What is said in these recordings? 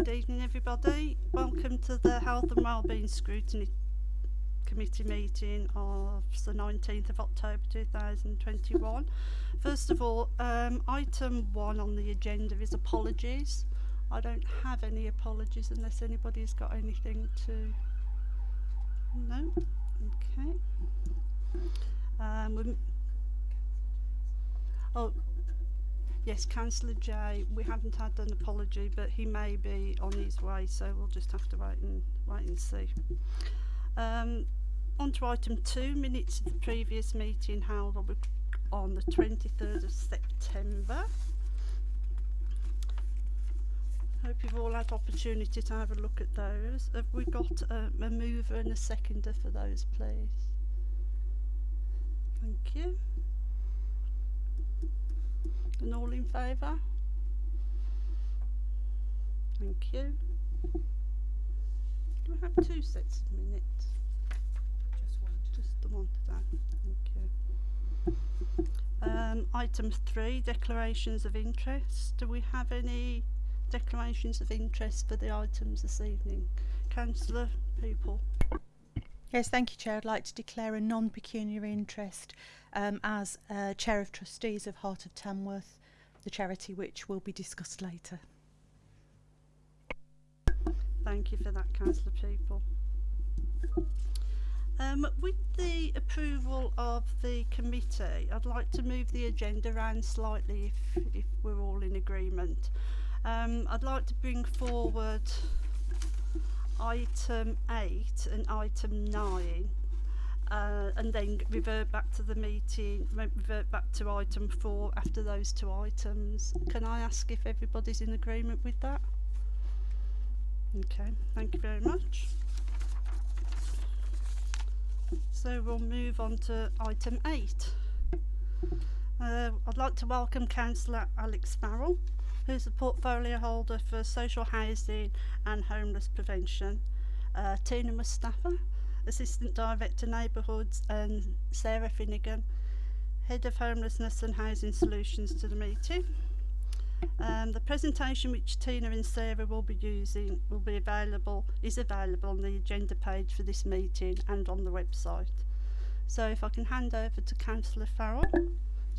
Good evening, everybody. Welcome to the Health and Wellbeing Scrutiny Committee meeting of the 19th of October 2021. First of all, um, item one on the agenda is apologies. I don't have any apologies unless anybody's got anything to... No? Okay. Um, oh, yes, Councillor Jay, we haven't had an apology, but he may be on his way, so we'll just have to wait and wait and see. Um, on to item two, minutes of the previous meeting held on, the 23rd of September. Hope you've all had opportunity to have a look at those. Have we got a, a mover and a seconder for those, please? Thank you. And all in favour? Thank you. Do we have two sets of minutes? Just one. Just the one today. Thank you. Um, item three, declarations of interest. Do we have any declarations of interest for the items this evening? Councillor Peaple. Yes, thank you, Chair. I'd like to declare a non-pecuniary interest um, as uh, Chair of Trustees of Heart of Tamworth, the charity which will be discussed later. Thank you for that, Councillor Peaple. Um, with the approval of the committee, I'd like to move the agenda around slightly if, if we're all in agreement. Um, I'd like to bring forward item 8 and item 9 uh, and then revert back to the meeting, revert back to item 4 after those two items. Can I ask if everybody's in agreement with that? Okay, thank you very much. So we'll move on to item 8. Uh, I'd like to welcome Councillor Alex Farrell who's the portfolio holder for social housing and homeless prevention. Uh, Tina Mustafa, Assistant Director Neighbourhoods, and Sarah Finnegan, Head of Homelessness and Housing Solutions to the meeting. Um, the presentation which Tina and Sarah will be using will be available, is available on the agenda page for this meeting and on the website. So if I can hand over to Councillor Farrell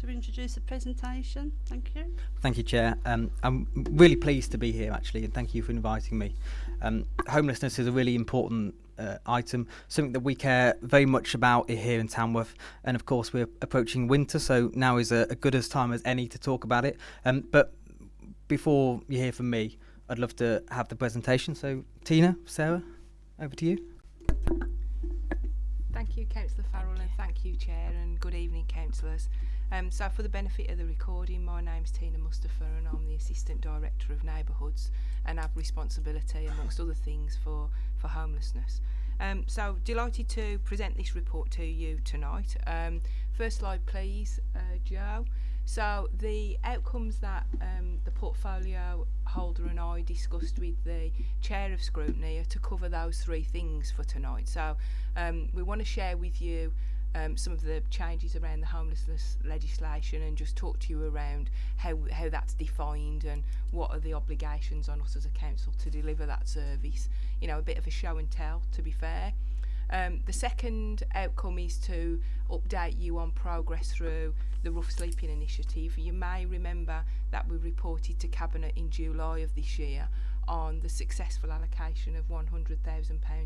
to introduce the presentation. Thank you. Thank you, Chair. Um, I'm really pleased to be here, actually, and thank you for inviting me. Um, homelessness is a really important uh, item, something that we care very much about here in Tamworth. And of course, we're approaching winter, so now is a, a good as time as any to talk about it. Um, but before you hear from me, I'd love to have the presentation. So, Tina, Sarah, over to you. Thank you, Councillor Farrell, and thank you, Chair, and good evening, councillors. Um, so for the benefit of the recording, my name's Tina Mustafa and I'm the Assistant Director of Neighbourhoods and have responsibility amongst other things for, for homelessness. Um, so delighted to present this report to you tonight. Um, first slide please, uh, Joe. So the outcomes that um, the portfolio holder and I discussed with the chair of scrutiny are to cover those three things for tonight. So um, we want to share with you um, some of the changes around the homelessness legislation and just talk to you around how, how that's defined and what are the obligations on us as a council to deliver that service. You know, a bit of a show and tell, to be fair. Um, the second outcome is to update you on progress through the Rough Sleeping Initiative. You may remember that we reported to Cabinet in July of this year on the successful allocation of £100,000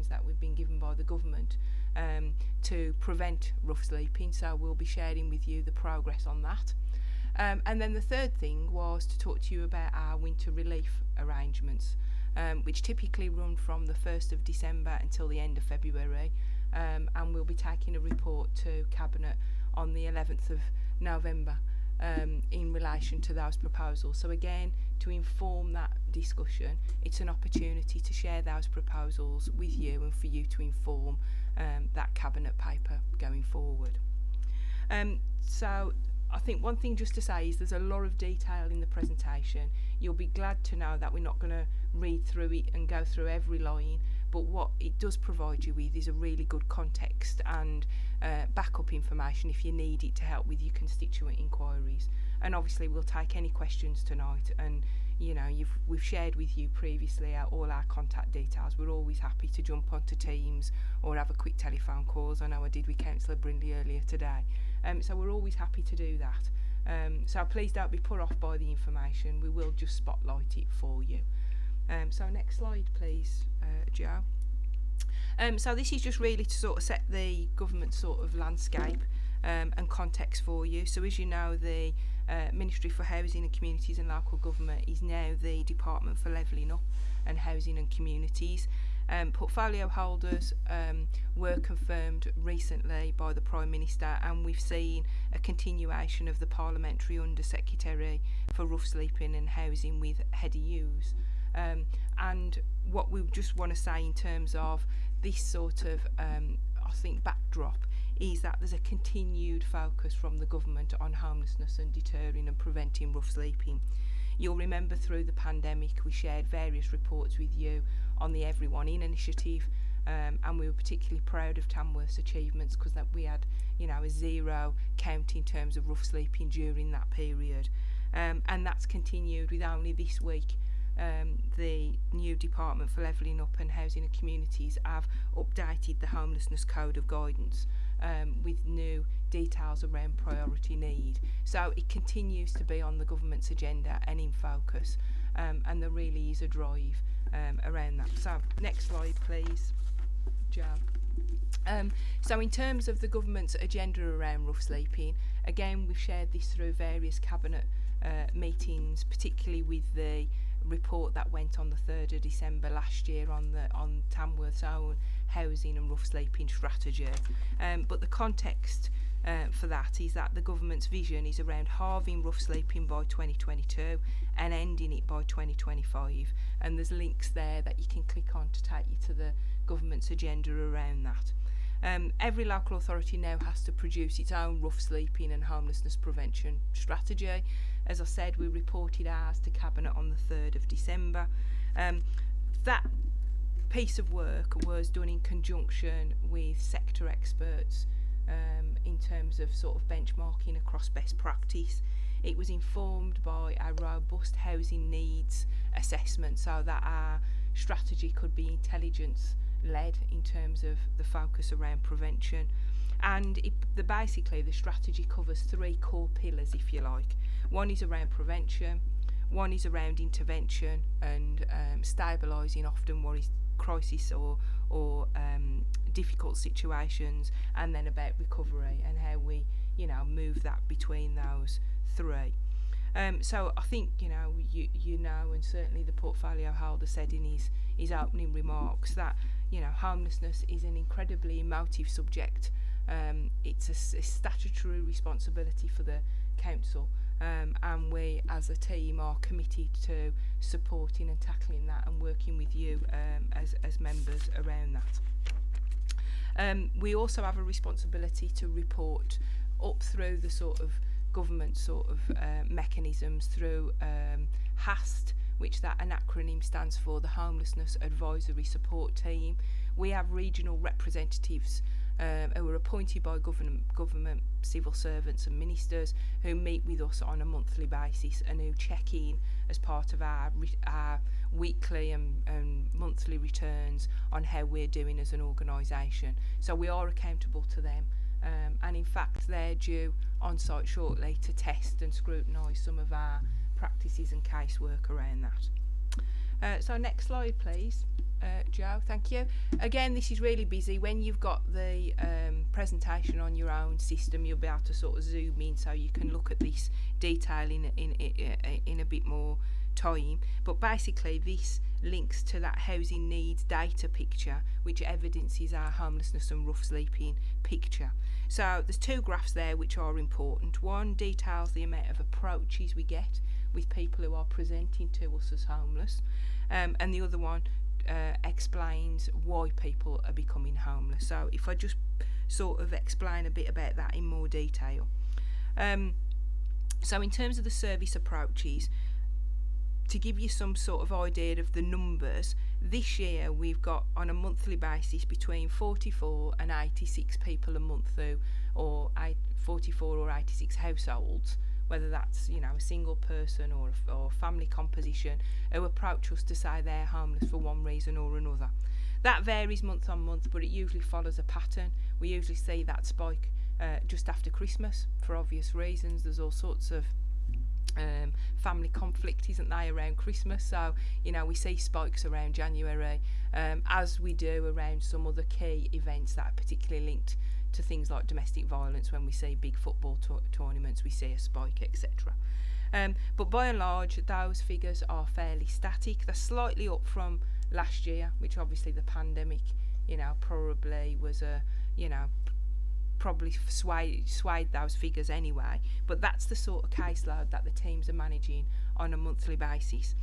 that we've been given by the government um, to prevent rough sleeping. So we'll be sharing with you the progress on that. Um, and then the third thing was to talk to you about our winter relief arrangements, um, which typically run from the 1st of December until the end of February. Um, and we'll be taking a report to Cabinet on the 11th of November um, in relation to those proposals. So again, to inform that discussion, it's an opportunity to share those proposals with you and for you to inform um, that cabinet paper going forward. Um, so I think one thing just to say is there's a lot of detail in the presentation. You'll be glad to know that we're not going to read through it and go through every line, but what it does provide you with is a really good context and uh, backup information if you need it to help with your constituent inquiries. And obviously we'll take any questions tonight and you know, you've we've shared with you previously our, all our contact details. We're always happy to jump onto Teams or have a quick telephone calls. I know I did with Councillor Brindley earlier today. Um, so we're always happy to do that. Um, so please don't be put off by the information. We will just spotlight it for you. Um, so next slide, please, uh, Joe. Um, so this is just really to sort of set the government sort of landscape um, and context for you. So as you know, the uh, Ministry for Housing and Communities and Local Government is now the Department for Levelling Up and Housing and Communities. Um, portfolio holders um, were confirmed recently by the Prime Minister and we've seen a continuation of the Parliamentary Under-Secretary for Rough Sleeping and Housing with Hedy Hughes. Um, and what we just want to say in terms of this sort of, um, I think, backdrop is that there's a continued focus from the government on homelessness and deterring and preventing rough sleeping. You'll remember through the pandemic we shared various reports with you on the Everyone In initiative um, and we were particularly proud of Tamworth's achievements because that we had you know a zero count in terms of rough sleeping during that period um, and that's continued with only this week um, the new Department for Levelling Up and Housing and Communities have updated the Homelessness Code of Guidance um, with new details around priority need. So it continues to be on the government's agenda and in focus um, and there really is a drive um, around that. So next slide please, Joe. Um, so in terms of the government's agenda around rough sleeping, again we've shared this through various cabinet uh, meetings, particularly with the report that went on the 3rd of December last year on the on Tamworth's own housing and rough sleeping strategy. Um, but the context uh, for that is that the government's vision is around halving rough sleeping by 2022 and ending it by 2025 and there's links there that you can click on to take you to the government's agenda around that. Um, every local authority now has to produce its own rough sleeping and homelessness prevention strategy. As I said, we reported ours to Cabinet on the 3rd of December. Um, that piece of work was done in conjunction with sector experts um, in terms of sort of benchmarking across best practice. It was informed by a robust housing needs assessment so that our strategy could be intelligence led in terms of the focus around prevention and it, the basically the strategy covers three core pillars if you like one is around prevention one is around intervention and um, stabilising often what is crisis or or um, difficult situations, and then about recovery and how we you know move that between those three. Um, so I think you know you you know, and certainly the portfolio holder said in his his opening remarks that you know homelessness is an incredibly emotive subject. Um, it's a, a statutory responsibility for the council um, and we as a team are committed to supporting and tackling that and working with you um, as, as members around that. Um, we also have a responsibility to report up through the sort of government sort of uh, mechanisms through um, HAST, which that an acronym stands for, the Homelessness Advisory Support Team. We have regional representatives um, who are appointed by government, government civil servants and ministers who meet with us on a monthly basis and who check in as part of our, our weekly and, and monthly returns on how we're doing as an organisation. So we are accountable to them um, and in fact they're due on site shortly to test and scrutinise some of our practices and casework around that. Uh, so next slide please. Uh, Joe, thank you. Again, this is really busy. When you've got the um, presentation on your own system, you'll be able to sort of zoom in so you can look at this detail in, in, in, in a bit more time. But basically this links to that housing needs data picture which evidences our homelessness and rough sleeping picture. So there's two graphs there which are important. One details the amount of approaches we get with people who are presenting to us as homeless, um, and the other one uh, explains why people are becoming homeless. So if I just sort of explain a bit about that in more detail. Um, so in terms of the service approaches, to give you some sort of idea of the numbers, this year we've got on a monthly basis between 44 and 86 people a month who, or 44 or 86 households whether that's you know a single person or a, or family composition who approach us to say they're homeless for one reason or another. That varies month on month, but it usually follows a pattern. We usually see that spike uh, just after Christmas for obvious reasons. There's all sorts of um, family conflict, isn't they, around Christmas? So, you know, we see spikes around January, um, as we do around some other key events that are particularly linked to things like domestic violence. When we see big football to- tournaments, we see a spike, etc. Um, but by and large, those figures are fairly static. They're slightly up from last year, which obviously the pandemic, you know, probably was a, you know, probably swayed, swayed those figures anyway. But that's the sort of caseload that the teams are managing on a monthly basis.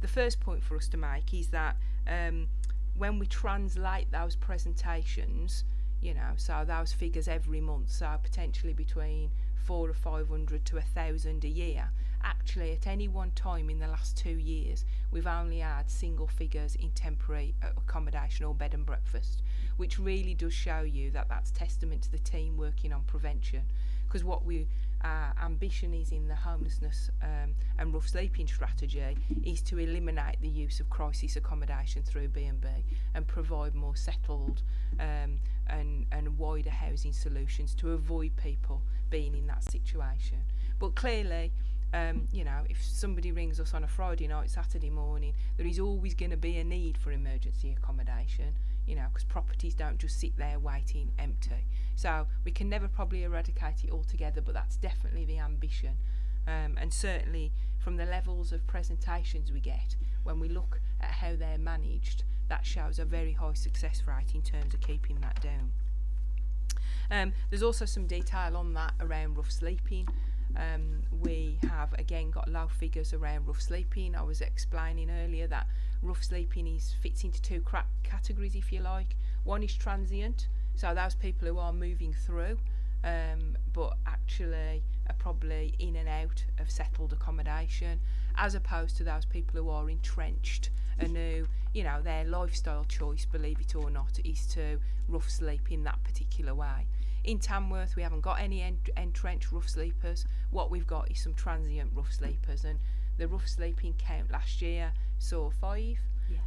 The first point for us to make is that um, when we translate those presentations, you know, so those figures every month, so potentially between four or five hundred to a thousand a year. Actually, at any one time in the last two years, we've only had single figures in temporary accommodation or bed and breakfast, which really does show you that that's testament to the team working on prevention. Because what we our ambition is in the homelessness um, and rough sleeping strategy is to eliminate the use of crisis accommodation through B&B and provide more settled um, and, and wider housing solutions to avoid people being in that situation. But clearly, um, you know, if somebody rings us on a Friday night, Saturday morning, there is always going to be a need for emergency accommodation, you know, because properties don't just sit there waiting empty. So we can never probably eradicate it altogether, but that's definitely the ambition. Um, and certainly from the levels of presentations we get, when we look at how they're managed, that shows a very high success rate in terms of keeping that down. Um, there's also some detail on that around rough sleeping. Um, we have again got low figures around rough sleeping. I was explaining earlier that rough sleeping is fits into two categories, if you like. One is transient, so those people who are moving through, um, but actually are probably in and out of settled accommodation, as opposed to those people who are entrenched and who, you know, their lifestyle choice, believe it or not, is to rough sleep in that particular way. In Tamworth, we haven't got any ent- entrenched rough sleepers. What we've got is some transient rough sleepers, and the rough sleeping count last year saw five.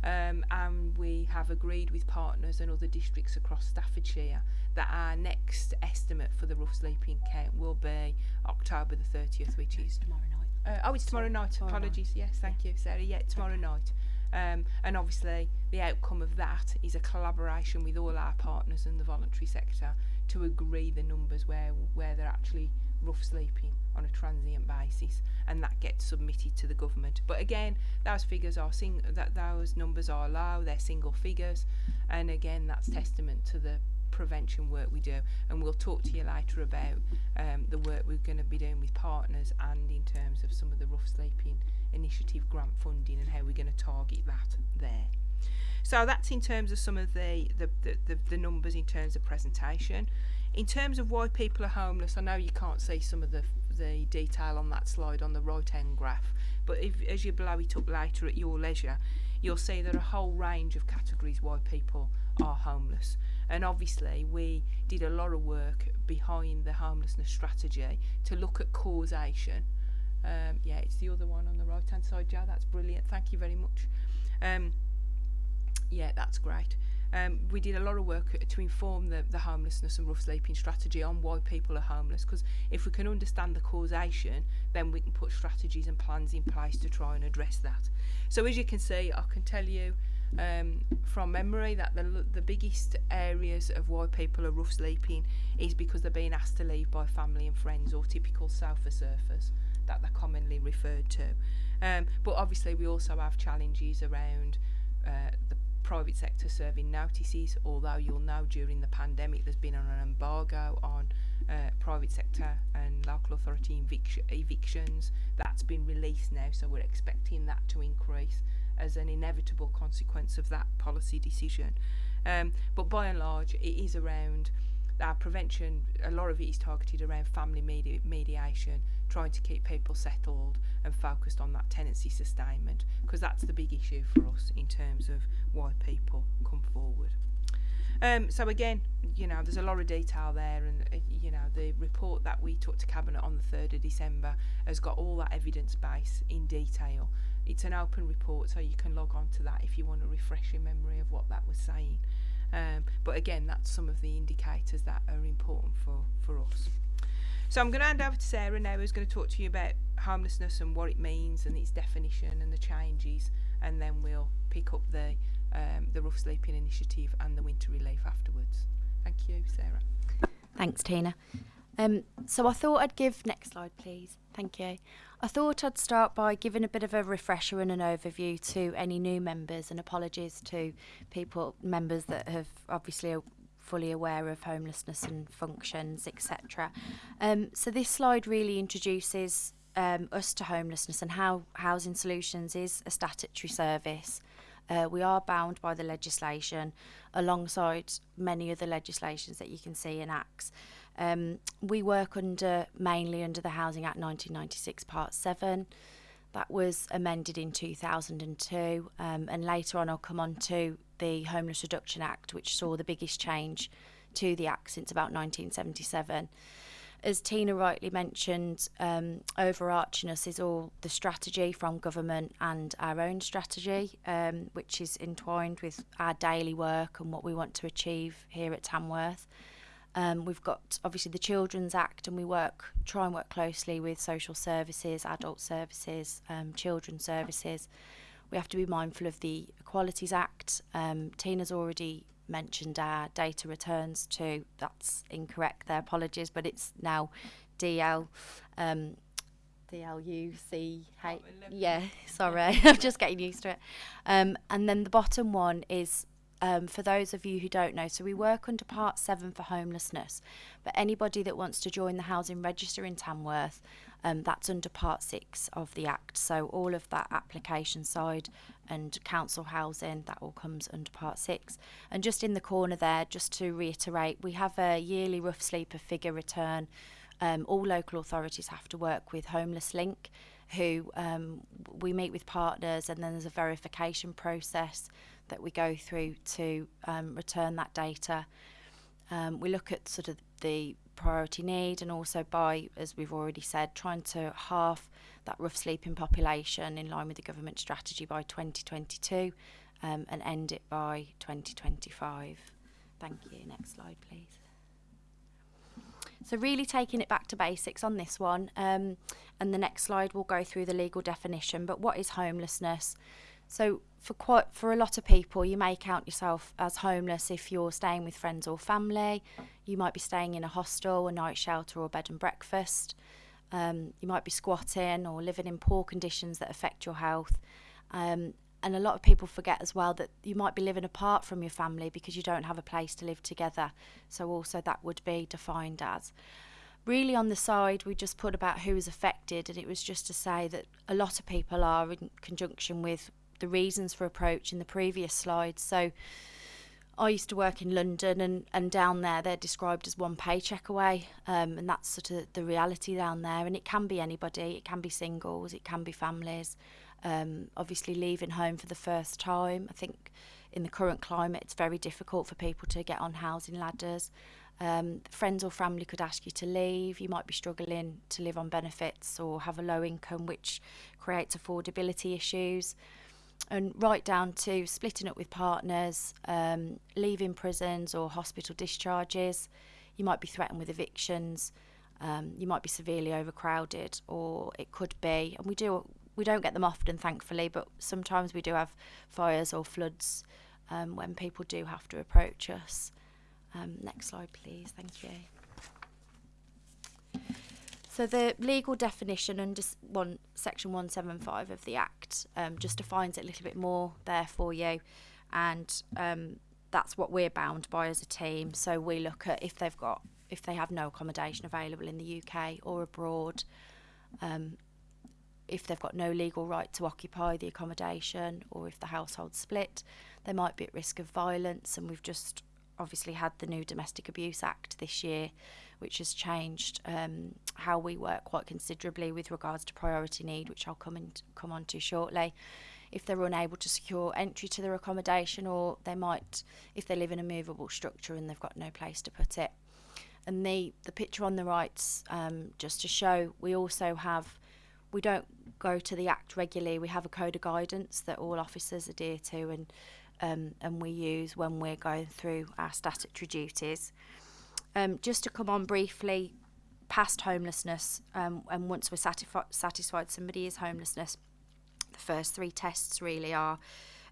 Um, and we have agreed with partners and other districts across Staffordshire that our next estimate for the rough sleeping count will be October the 30th, which is tomorrow night. uh, oh, it's tomorrow night. tomorrow night. Apologies. Yes, thank you, Sarah. Yeah, tomorrow night. Um, and obviously, the outcome of that is a collaboration with all our partners in the voluntary sector to agree the numbers where where they're actually rough sleeping on a transient basis, and that gets submitted to the government. But again, those figures are sing- that those numbers are low. They're single figures, and again, that's testament to the prevention work we do. And we'll talk to you later about um, the work we're going to be doing with partners and in terms of some of the rough sleeping initiative grant funding and how we're going to target that there. So that's in terms of some of the, the, the, the, numbers in terms of presentation. In terms of why people are homeless, I know you can't see some of the, the detail on that slide on the right hand graph, but if, as you blow it up later at your leisure, you'll see there are a whole range of categories why people are homeless. And obviously, we did a lot of work behind the homelessness strategy to look at causation. Um, yeah, it's the other one on the right hand side, Joe. That's brilliant. Thank you very much. Um, yeah, that's great. Um, we did a lot of work to inform the, the homelessness and rough sleeping strategy on why people are homeless. Because if we can understand the causation, then we can put strategies and plans in place to try and address that. So as you can see, I can tell you um, from memory that the, the biggest areas of why people are rough sleeping is because they're being asked to leave by family and friends or typical sofa surfers that they're commonly referred to. Um, but obviously we also have challenges around uh, the private sector serving notices, although you'll know during the pandemic there's been an embargo on uh, private sector and local authority evic- evictions. That's been released now, so we're expecting that to increase as an inevitable consequence of that policy decision. Um, but by and large, it is around our prevention, a lot of it is targeted around family medi- mediation, trying to keep people settled and focused on that tenancy sustainment, because that's the big issue for us in terms of why people come forward. Um, so again, you know, there's a lot of detail there, and uh, you know, the report that we took to cabinet on the third of December has got all that evidence base in detail. It's an open report, so you can log on to that if you want to refresh your memory of what that was saying. Um, but again, that's some of the indicators that are important for, for us. So I'm going to hand over to Sarah now, who's going to talk to you about homelessness and what it means and its definition and the changes, and then we'll pick up the um, the Rough Sleeping Initiative and the Winter Relief afterwards. Thank you, Sarah. Thanks, Tina. Um, so I thought I'd give next slide, please. Thank you. I thought I'd start by giving a bit of a refresher and an overview to any new members, and apologies to people members that have obviously fully aware of homelessness and functions, etc. Um, so this slide really introduces um, us to homelessness and how Housing Solutions is a statutory service. Uh, we are bound by the legislation alongside many other legislations that you can see in acts. Um, we work under mainly under the Housing Act 1996 Part 7. That was amended in 2002 um, and later on I'll come on to the Homeless Reduction Act which saw the biggest change to the act since about 1977 as Tina rightly mentioned, um, overarching us is all the strategy from government and our own strategy, um, which is entwined with our daily work and what we want to achieve here at Tamworth. Um, we've got obviously the Children's Act, and we work try and work closely with social services, adult services, um, children's services. We have to be mindful of the Equalities Act. Um, Tina's already mentioned our data returns to that's incorrect. There apologies but it's now DL um DLUCH yeah sorry. I'm just getting used to it. Um and then the bottom one is um, for those of you who don't know, so we work under Part 7 for homelessness, but anybody that wants to join the housing register in Tamworth, um, that's under Part 6 of the Act. So all of that application side and council housing, that all comes under Part 6. And just in the corner there, just to reiterate, we have a yearly rough sleeper figure return. Um, all local authorities have to work with Homeless Link, who um, we meet with partners, and then there's a verification process that we go through to um, return that data. Um, we look at sort of the priority need and also by, as we've already said, trying to halve that rough sleeping population in line with the government strategy by 2022 um, and end it by 2025. Thank you. Next slide, please. So really taking it back to basics on this one, um, and the next slide will go through the legal definition. But what is homelessness? So for quite for a lot of people, you may count yourself as homeless if you're staying with friends or family. You might be staying in a hostel, a night shelter, or bed and breakfast. Um, you might be squatting or living in poor conditions that affect your health. Um, and a lot of people forget as well that you might be living apart from your family because you don't have a place to live together. So also that would be defined as. Really on the side, we just put about who is affected, and it was just to say that a lot of people are in conjunction with the reasons for approach in the previous slide. So I used to work in London and, and down there they're described as one paycheck away um, and that's sort of the reality down there and it can be anybody, it can be singles, it can be families. Um, obviously leaving home for the first time. I think in the current climate it's very difficult for people to get on housing ladders. Um, friends or family could ask you to leave. You might be struggling to live on benefits or have a low income, which creates affordability issues and right down to splitting up with partners, um, leaving prisons or hospital discharges. You might be threatened with evictions. Um, you might be severely overcrowded, or it could be, and we do we don't get them often, thankfully, but sometimes we do have fires or floods um, when people do have to approach us. Um, next slide, please. Thank you. So the legal definition under one section 175 of the Act um, just defines it a little bit more there for you, and um, that's what we're bound by as a team. So we look at if they've got if they have no accommodation available in the UK or abroad, um, if they've got no legal right to occupy the accommodation, or if the household split, they might be at risk of violence. And we've just obviously had the new Domestic Abuse Act this year, which has changed um, how we work quite considerably with regards to priority need, which I'll come and come on to shortly. if they're unable to secure entry to their accommodation, or they might, if they live in a movable structure and they've got no place to put it. And the, the picture on the right's um, just to show we also have, we don't go to the Act regularly, we have a code of guidance that all officers adhere to and, um, and we use when we're going through our statutory duties. Um, just to come on briefly, past homelessness, um, and once we're satisfi- satisfied somebody is homelessness, the first three tests really are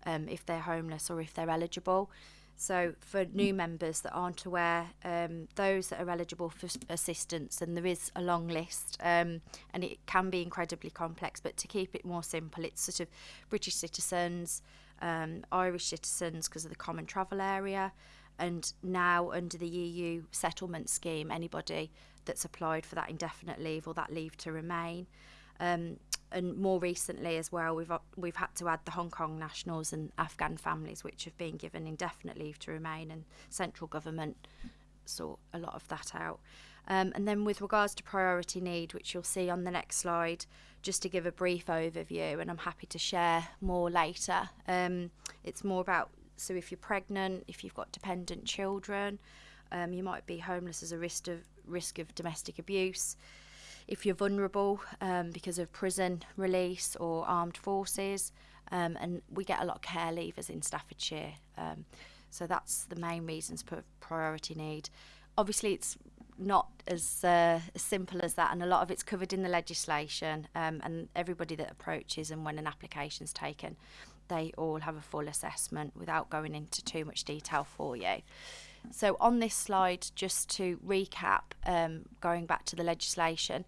um, if they're homeless or if they're eligible. So for new members that aren't aware, um, those that are eligible for assistance, and there is a long list, um, and it can be incredibly complex. But to keep it more simple, it's sort of British citizens, um, Irish citizens because of the common travel area, and now under the EU settlement scheme, anybody that's applied for that indefinite leave or that leave to remain. Um, and more recently as well, we've we've had to add the Hong Kong nationals and Afghan families, which have been given indefinite leave to remain, and central government sort a lot of that out. Um, and then with regards to priority need, which you'll see on the next slide, just to give a brief overview, and I'm happy to share more later. Um, it's more about so if you're pregnant, if you've got dependent children, um, you might be homeless as a risk of risk of domestic abuse if you're vulnerable um, because of prison release or armed forces. Um, and we get a lot of care leavers in Staffordshire. Um, so that's the main reasons for priority need. Obviously, it's not as, uh, as simple as that, and a lot of it's covered in the legislation. Um, and everybody that approaches and when an application's taken, they all have a full assessment without going into too much detail for you. So on this slide, just to recap, um, going back to the legislation,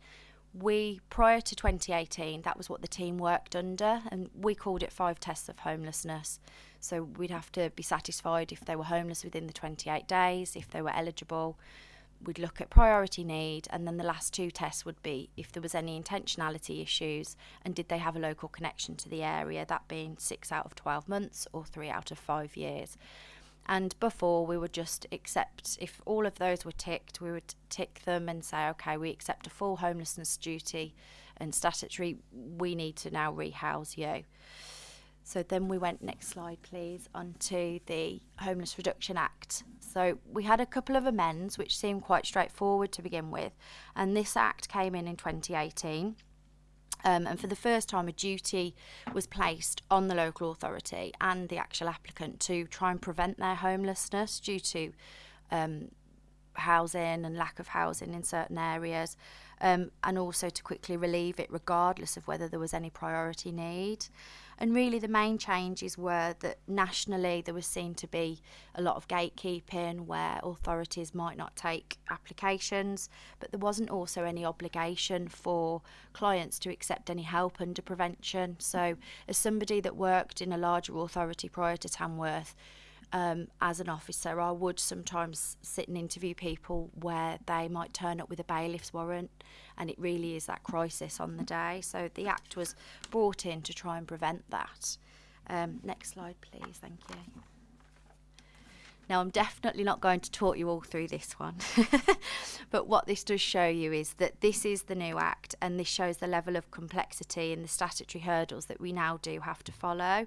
we prior to 2018, that was what the team worked under, and we called it five tests of homelessness. So we'd have to be satisfied if they were homeless within the 28 days, if they were eligible. We'd look at priority need, and then the last two tests would be if there was any intentionality issues and did they have a local connection to the area, that being six out of 12 months or three out of five years. And before, we would just accept, if all of those were ticked, we would tick them and say, okay, we accept a full homelessness duty and statutory, we need to now rehouse you. So then we went, next slide please, onto the Homeless Reduction Act. So we had a couple of amends which seemed quite straightforward to begin with, and this act came in in 2018. Um, and for the first time, a duty was placed on the local authority and the actual applicant to try and prevent their homelessness due to um, housing and lack of housing in certain areas, um, and also to quickly relieve it, regardless of whether there was any priority need. And really, the main changes were that nationally there was seen to be a lot of gatekeeping where authorities might not take applications, but there wasn't also any obligation for clients to accept any help under prevention. So, as somebody that worked in a larger authority prior to Tamworth, um, as an officer, I would sometimes sit and interview people where they might turn up with a bailiff's warrant, and it really is that crisis on the day. So the Act was brought in to try and prevent that. Um, next slide, please. Thank you. Now, I'm definitely not going to talk you all through this one, but what this does show you is that this is the new Act, and this shows the level of complexity and the statutory hurdles that we now do have to follow.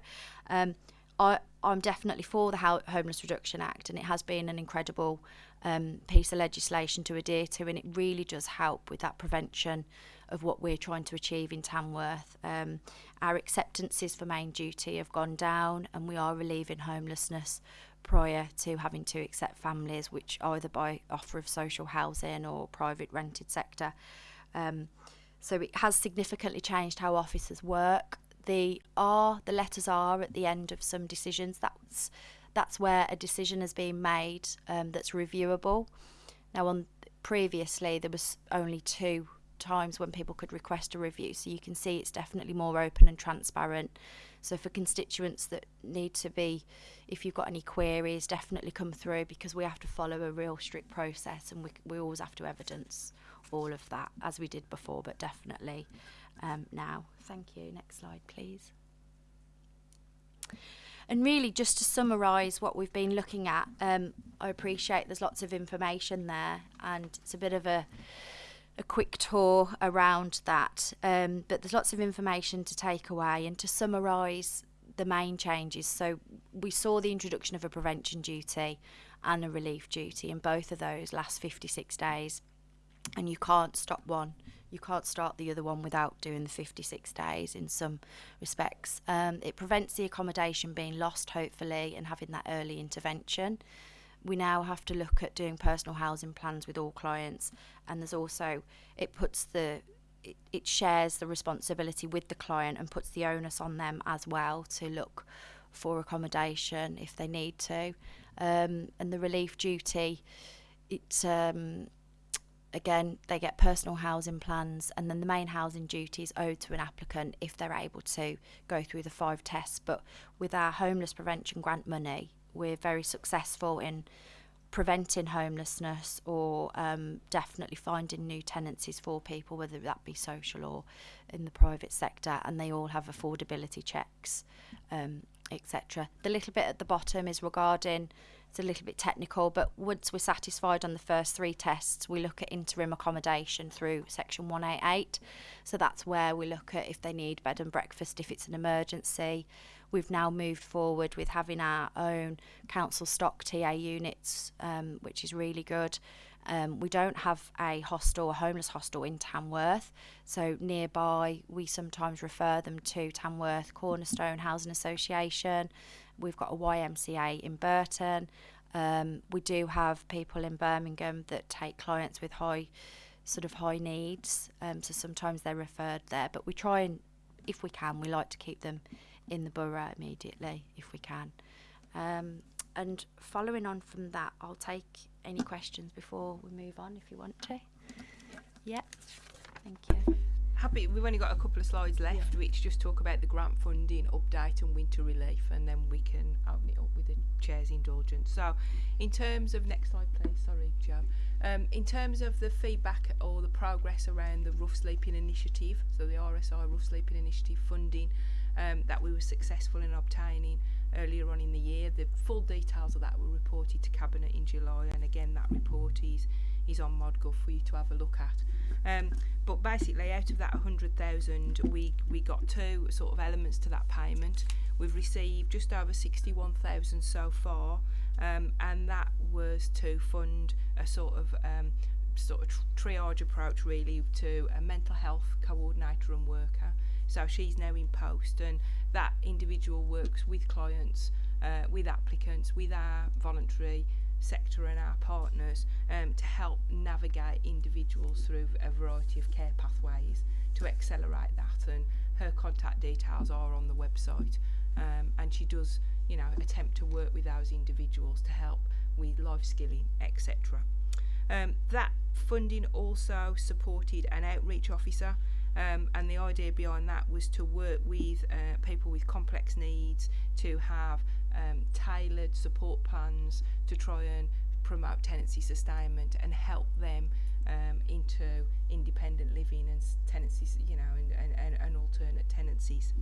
Um, I, I'm definitely for the Ho- Homeless Reduction Act, and it has been an incredible um, piece of legislation to adhere to, and it really does help with that prevention of what we're trying to achieve in Tamworth. Um, our acceptances for main duty have gone down, and we are relieving homelessness prior to having to accept families, which either by offer of social housing or private rented sector. Um, so it has significantly changed how officers work the R, the letters R at the end of some decisions. That's that's where a decision has been made um, that's reviewable. Now, on previously there was only two times when people could request a review, so you can see it's definitely more open and transparent. So for constituents that need to be, if you've got any queries, definitely come through because we have to follow a real strict process, and we we always have to evidence all of that as we did before, but definitely um, now. Thank you. Next slide, please. And really, just to summarise what we've been looking at, um, I appreciate there's lots of information there, and it's a bit of a a quick tour around that. Um, but there's lots of information to take away, and to summarise the main changes. So we saw the introduction of a prevention duty and a relief duty, and both of those last 56 days. And you can't stop one, you can't start the other one without doing the 56 days in some respects. Um, it prevents the accommodation being lost, hopefully, and having that early intervention. We now have to look at doing personal housing plans with all clients, and there's also it puts the it, it shares the responsibility with the client and puts the onus on them as well to look for accommodation if they need to. Um, and the relief duty, it's um, again they get personal housing plans, and then the main housing duty is owed to an applicant if they're able to go through the five tests. But with our homeless prevention grant money, we're very successful in preventing homelessness or um, definitely finding new tenancies for people, whether that be social or in the private sector, and they all have affordability checks, um, etc. The little bit at the bottom is regarding. It's a little bit technical, but once we're satisfied on the first three tests, we look at interim accommodation through section 188. So that's where we look at if they need bed and breakfast, if it's an emergency, We've now moved forward with having our own council stock TA units, um, which is really good. Um, we don't have a hostel, a homeless hostel in Tamworth, so nearby we sometimes refer them to Tamworth Cornerstone Housing Association. We've got a YMCA in Burton. Um, we do have people in Birmingham that take clients with high sort of high needs, um, so sometimes they're referred there. But we try and, if we can, we like to keep them in the borough immediately if we can. Um, and following on from that, I'll take any questions before we move on if you want to. Yeah, thank you. Happy, we've only got a couple of slides left, which just talk about the grant funding update and winter relief, and then we can open it up with the chair's indulgence. So, in terms of next slide, please. Sorry, Joe. Um, in terms of the feedback or the progress around the rough sleeping initiative, so the RSI rough sleeping initiative funding, um, that we were successful in obtaining earlier on in the year. The full details of that were reported to Cabinet in July, and again, that report is, is on ModGov for you to have a look at. Um, but basically, out of that 100,000, we, we got two sort of elements to that payment. We've received just over 61,000 so far, um, and that was to fund a sort of um, sort of triage approach really to a mental health coordinator and worker So she's now in post, and that individual works with clients, uh, with applicants, with our voluntary sector and our partners um, to help navigate individuals through a variety of care pathways to accelerate that. And her contact details are on the website, um, and she does, you know, attempt to work with those individuals to help with life skilling, etc. Um, that funding also supported an outreach officer um, and the idea behind that was to work with uh, people with complex needs to have um, tailored support plans to try and promote tenancy sustainment and help them um, into independent living and tenancies, you know, and, and, and, and alternate tenancies.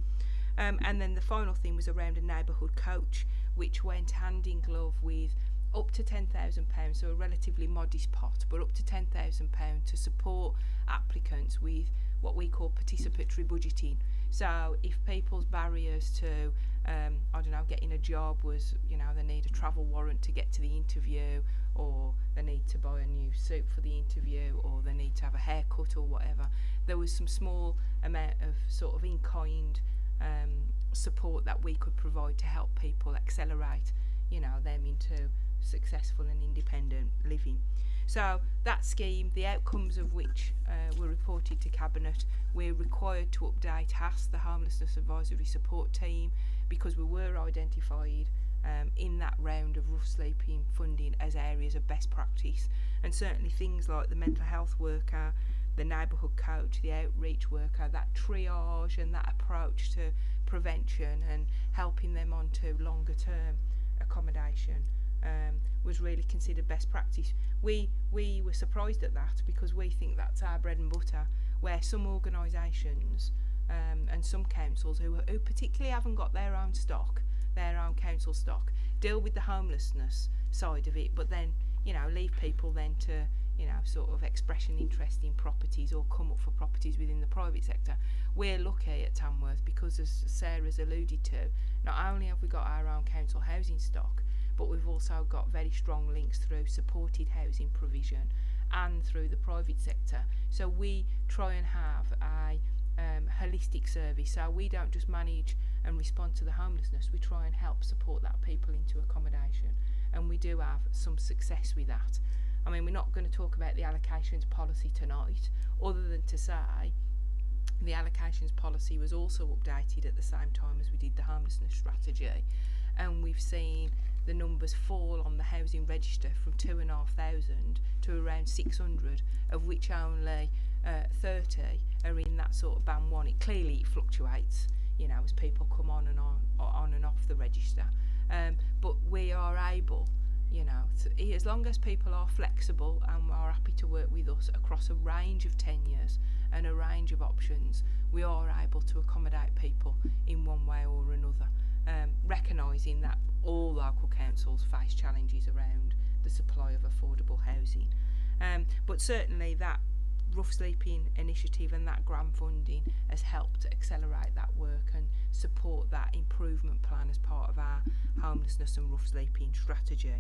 Um, and then the final thing was around a neighbourhood coach, which went hand in glove with up to £10,000, so a relatively modest pot, but up to £10,000 to support applicants with what we call participatory budgeting. So if people's barriers to, um, I don't know, getting a job was, you know, they need a travel warrant to get to the interview or they need to buy a new suit for the interview or they need to have a haircut or whatever, there was some small amount of sort of in-kind um, support that we could provide to help people accelerate, you know, them into successful and independent living. So that scheme, the outcomes of which uh, were reported to Cabinet, we're required to update HAS, the Homelessness Advisory Support Team, because we were identified um, in that round of rough sleeping funding as areas of best practice. And certainly things like the mental health worker, the neighbourhood coach, the outreach worker, that triage and that approach to prevention and helping them onto longer term accommodation um, was really considered best practice. We, we were surprised at that because we think that's our bread and butter, where some organisations um, and some councils who, who particularly haven't got their own stock, their own council stock, deal with the homelessness side of it, but then, you know, leave people then to, you know, sort of express an interest in properties or come up for properties within the private sector. We're lucky at Tamworth because, as Sarah's alluded to, not only have we got our own council housing stock, but we've also got very strong links through supported housing provision and through the private sector. So we try and have a um, holistic service. So we don't just manage and respond to the homelessness, we try and help support that people into accommodation. And we do have some success with that. I mean, we're not going to talk about the allocations policy tonight, other than to say the allocations policy was also updated at the same time as we did the homelessness strategy. And we've seen the numbers fall on the housing register from 2,500 to around 600, of which only uh, 30 are in that sort of band one. It clearly fluctuates, you know, as people come on and on, on and off the register. Um, but we are able, you know, to, as long as people are flexible and are happy to work with us across a range of tenures and a range of options, we are able to accommodate people in one way or another um, recognising that all local councils face challenges around the supply of affordable housing. Um, but certainly that rough sleeping initiative and that grant funding has helped accelerate that work and support that improvement plan as part of our homelessness and rough sleeping strategy.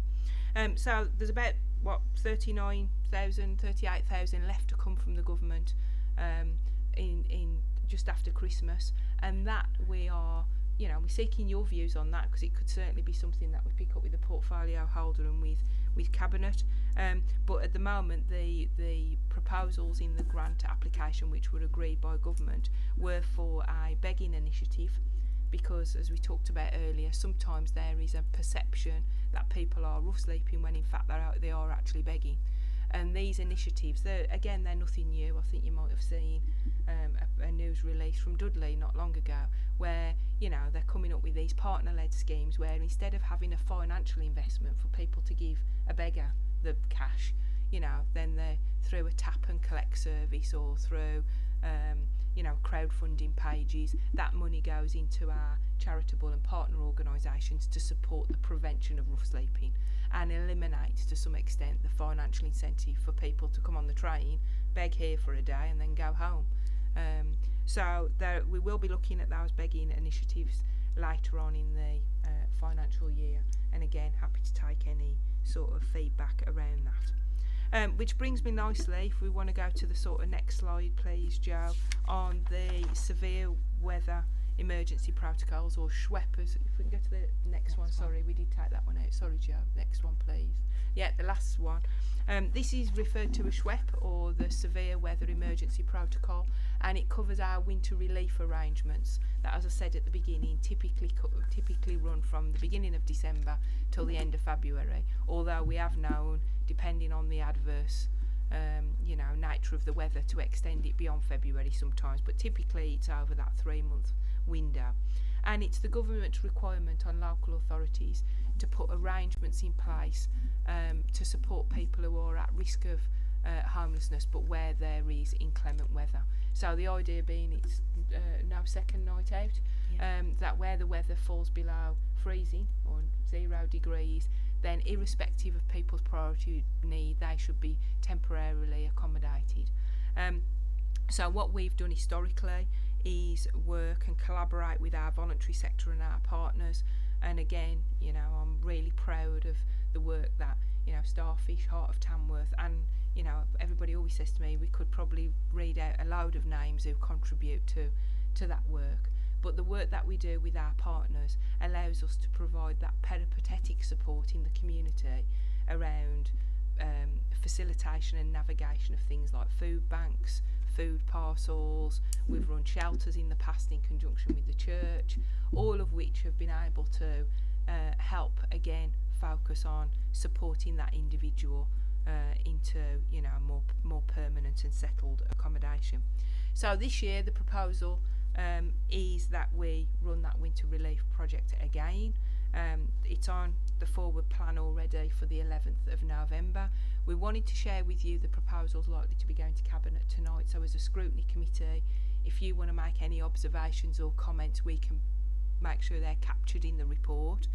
Um, so there's about what 39,000, 38,000 left to come from the government um, in, in just after Christmas and that we are you know, we're seeking your views on that because it could certainly be something that we pick up with the portfolio holder and with with cabinet. Um, but at the moment, the the proposals in the grant application, which were agreed by government, were for a begging initiative, because as we talked about earlier, sometimes there is a perception that people are rough sleeping when in fact they're they are actually begging. And these initiatives, they're, again, they're nothing new. I think you might have seen um, a, a news release from Dudley not long ago where you know they're coming up with these partner led schemes where instead of having a financial investment for people to give a beggar the cash you know then they through a tap and collect service or through um, you know crowdfunding pages. That money goes into our charitable and partner organisations to support the prevention of rough sleeping and eliminate to some extent the financial incentive for people to come on the train beg here for a day and then go home. Um, so there, we will be looking at those begging initiatives later on in the uh, financial year and again happy to take any sort of feedback around that. Um, which brings me nicely, if we want to go to the sort of next slide please Joe, on the severe weather emergency protocols or SWEPers. If we can go to the next, next one, one, sorry, we did take that one out. Sorry Joe, next one please. Yeah, the last one. Um, this is referred to as SWEP or the Severe Weather Emergency Protocol and it covers our winter relief arrangements that as I said at the beginning typically typically run from the beginning of December till the end of February. Although we have known depending on the adverse um, you know nature of the weather to extend it beyond February sometimes. But typically it's over that three month window. And it's the government's requirement on local authorities to put arrangements in place um, to support people who are at risk of uh, homelessness but where there is inclement weather. So the idea being it's uh, no second night out, yeah. um, that where the weather falls below freezing or zero degrees, then irrespective of people's priority need, they should be temporarily accommodated. Um, so what we've done historically is work and collaborate with our voluntary sector and our partners. And again, you know, I'm really proud of the work that you know Starfish, Heart of Tamworth, and you know, everybody always says to me, we could probably read out a load of names who contribute to, to that work. But the work that we do with our partners allows us to provide that peripatetic support in the community around um, facilitation and navigation of things like food banks, food parcels, we've run shelters in the past in conjunction with the church, all of which have been able to uh, help again focus on supporting that individual uh, into you know more more permanent and settled accommodation. So this year the proposal um, is that we run that winter relief project again. Um, it's on the forward plan already for the 11th of November. We wanted to share with you the proposals likely to be going to Cabinet tonight. So as a scrutiny committee, if you want to make any observations or comments, we can make sure they're captured in the report.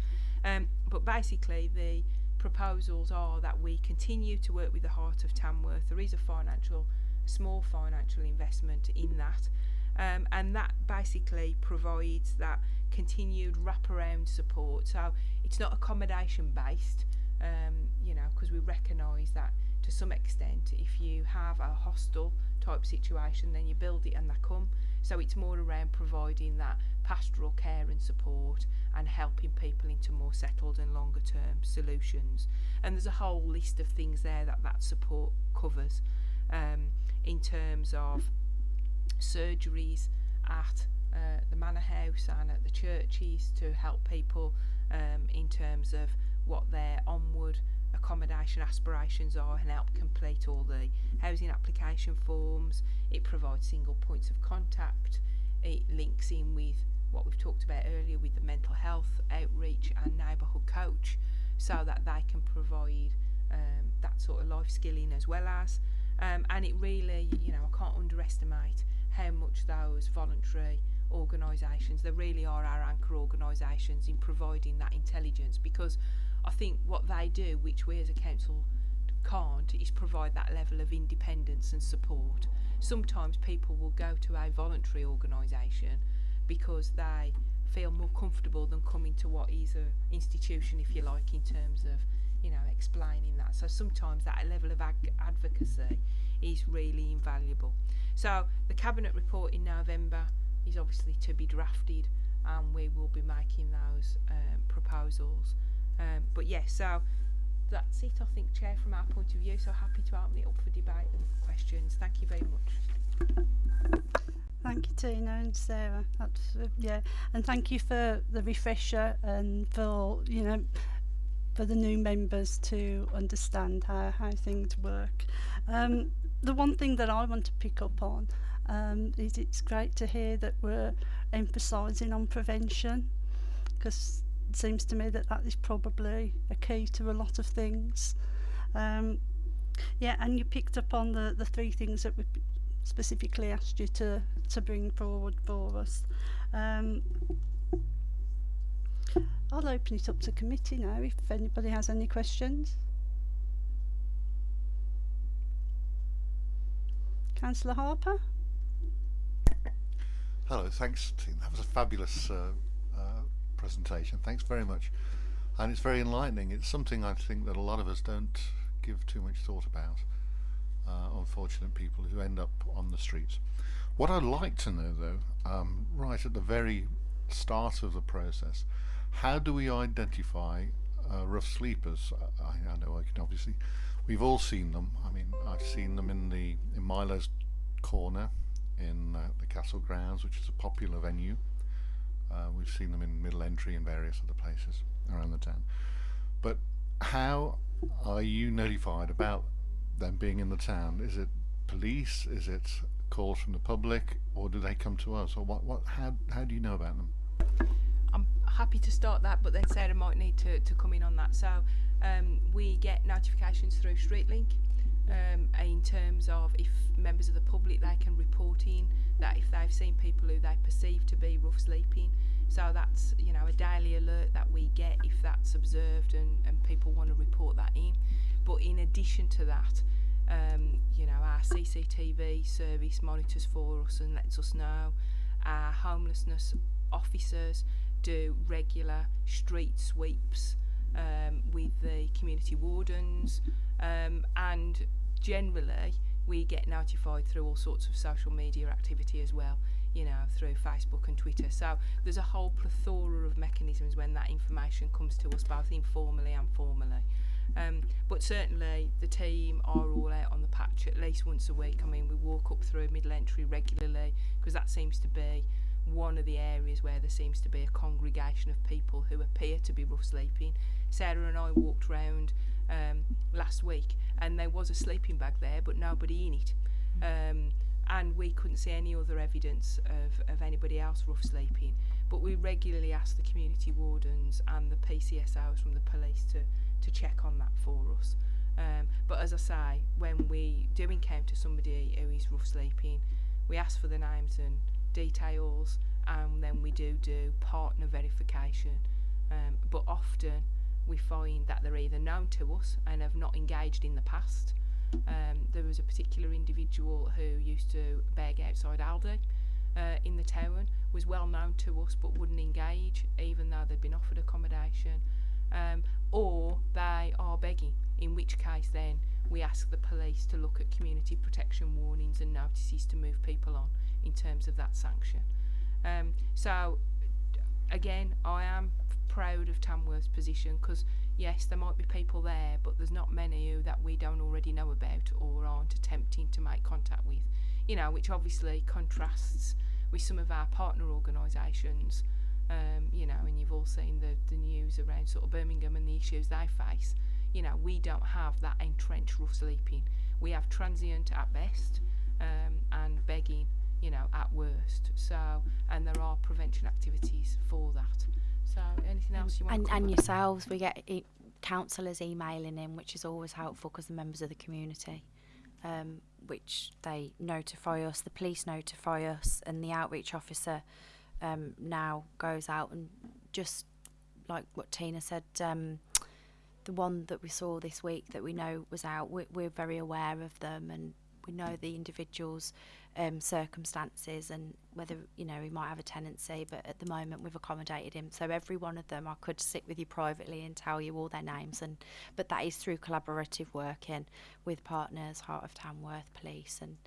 Um, but basically, the proposals are that we continue to work with the Heart of Tamworth. There is a financial, small financial investment in that, um, and that basically provides that continued wraparound support. So it's not accommodation based, um, you know, because we recognise that to some extent, if you have a hostel type situation, then you build it and they come. So it's more around providing that pastoral care and support and helping people into more settled and longer term solutions. And there's a whole list of things there that that support covers um, in terms of surgeries at uh, the manor house and at the churches to help people um, in terms of what their onward accommodation aspirations are and help complete all the housing application forms. It provides single points of contact. It links in with what we've talked about earlier with the mental health outreach and neighbourhood coach so that they can provide um, that sort of life skilling as well as. Um, and it really, you know, I can't underestimate how much those voluntary organisations, they really are our anchor organisations in providing that intelligence because I think what they do, which we as a council can't, is provide that level of independence and support. Sometimes people will go to a voluntary organisation because they feel more comfortable than coming to what is an institution, if you like, in terms of you know explaining that. So sometimes that level of advocacy is really invaluable. So the cabinet report in November is obviously to be drafted, and we will be making those um, proposals. Um, but yes, yeah, so that's it, I think, Chair, from our point of view. So happy to open it up for debate and questions. Thank you very much. Thank you, Tina and Sarah. That's uh, yeah, and thank you for the refresher and for you know for the new members to understand how how things work. Um, the one thing that I want to pick up on um, is it's great to hear that we're emphasising on prevention because it seems to me that that is probably a key to a lot of things. Um, yeah, and you picked up on the, the three things that we specifically asked you to, to bring forward for us. Um, I'll open it up to committee now if anybody has any questions. Councillor Harper? Hello, thanks. Team. That was a fabulous uh, presentation. Thanks very much. And it's very enlightening. It's something I think that a lot of us don't give too much thought about. Uh, unfortunate people who end up on the streets. What I'd like to know, though, um, right at the very start of the process, how do we identify uh, rough sleepers? I, I know I can obviously, we've all seen them. I mean, I've seen them in the in Milo's Corner in uh, the Castle Grounds, which is a popular venue. Uh, we've seen them in Middle Entry and various other places around the town. But how are you notified about them being in the town? Is it police? Is it calls from the public, or do they come to us? Or what? What? How? How do you know about them? I'm happy to start that, but then Sarah might need to, to come in on that. So um, we get notifications through StreetLink um, in terms of if members of the public they can report in that if they've seen people who they perceive to be rough sleeping. So that's you know a daily alert that we get if that's observed and, and people want to report that in. But in addition to that, um, you know our CCTV service monitors for us and lets us know. Our homelessness officers do regular street sweeps um, with the community wardens. Um, and generally, we get notified through all sorts of social media activity as well, you know, through Facebook and Twitter. So there's a whole plethora of mechanisms when that information comes to us, both informally and formally. Um, but certainly the team are all out on the patch at least once a week. I mean, we walk up through middle entry regularly because that seems to be one of the areas where there seems to be a congregation of people who appear to be rough sleeping. Sarah and I walked round um, last week, and there was a sleeping bag there, but nobody in it. Hmm. Um, and we couldn't see any other evidence of, of anybody else rough sleeping. But we regularly ask the community wardens and the PCSOs from the police to, to check on that for us. Um, but as I say, when we do encounter somebody who is rough sleeping, we ask for the names and details, and then we do do partner verification. Um, but often, we find that they're either known to us and have not engaged in the past. Um, there was a particular individual who used to beg outside Aldi uh, in the town, was well known to us but wouldn't engage even though they'd been offered accommodation. Um, or they are begging, in which case then we ask the police to look at community protection warnings and notices to move people on in terms of that sanction. Um, so again, I am proud of Tamworth's position because yes, there might be people there, but there's not many who that we don't already know about or aren't attempting to make contact with. You know, which obviously contrasts with some of our partner organisations. Um, you know, and you've all seen the, the news around sort of Birmingham and the issues they face. You know, we don't have that entrenched rough sleeping. We have transient at best um, and begging, you know, at worst. So, and there are prevention activities for that. So, anything else you want and, and yourselves, we get e- councillors emailing in, which is always helpful because the members of the community, um, which they notify us, the police notify us, and the outreach officer um, now goes out and just like what Tina said, um, the one that we saw this week that we know was out, we, we're very aware of them and we know the individual's um, circumstances and whether you know he might have a tenancy but at the moment we've accommodated him. So every one of them I could sit with you privately and tell you all their names and but that is through collaborative working with partners Heart of Tamworth Police and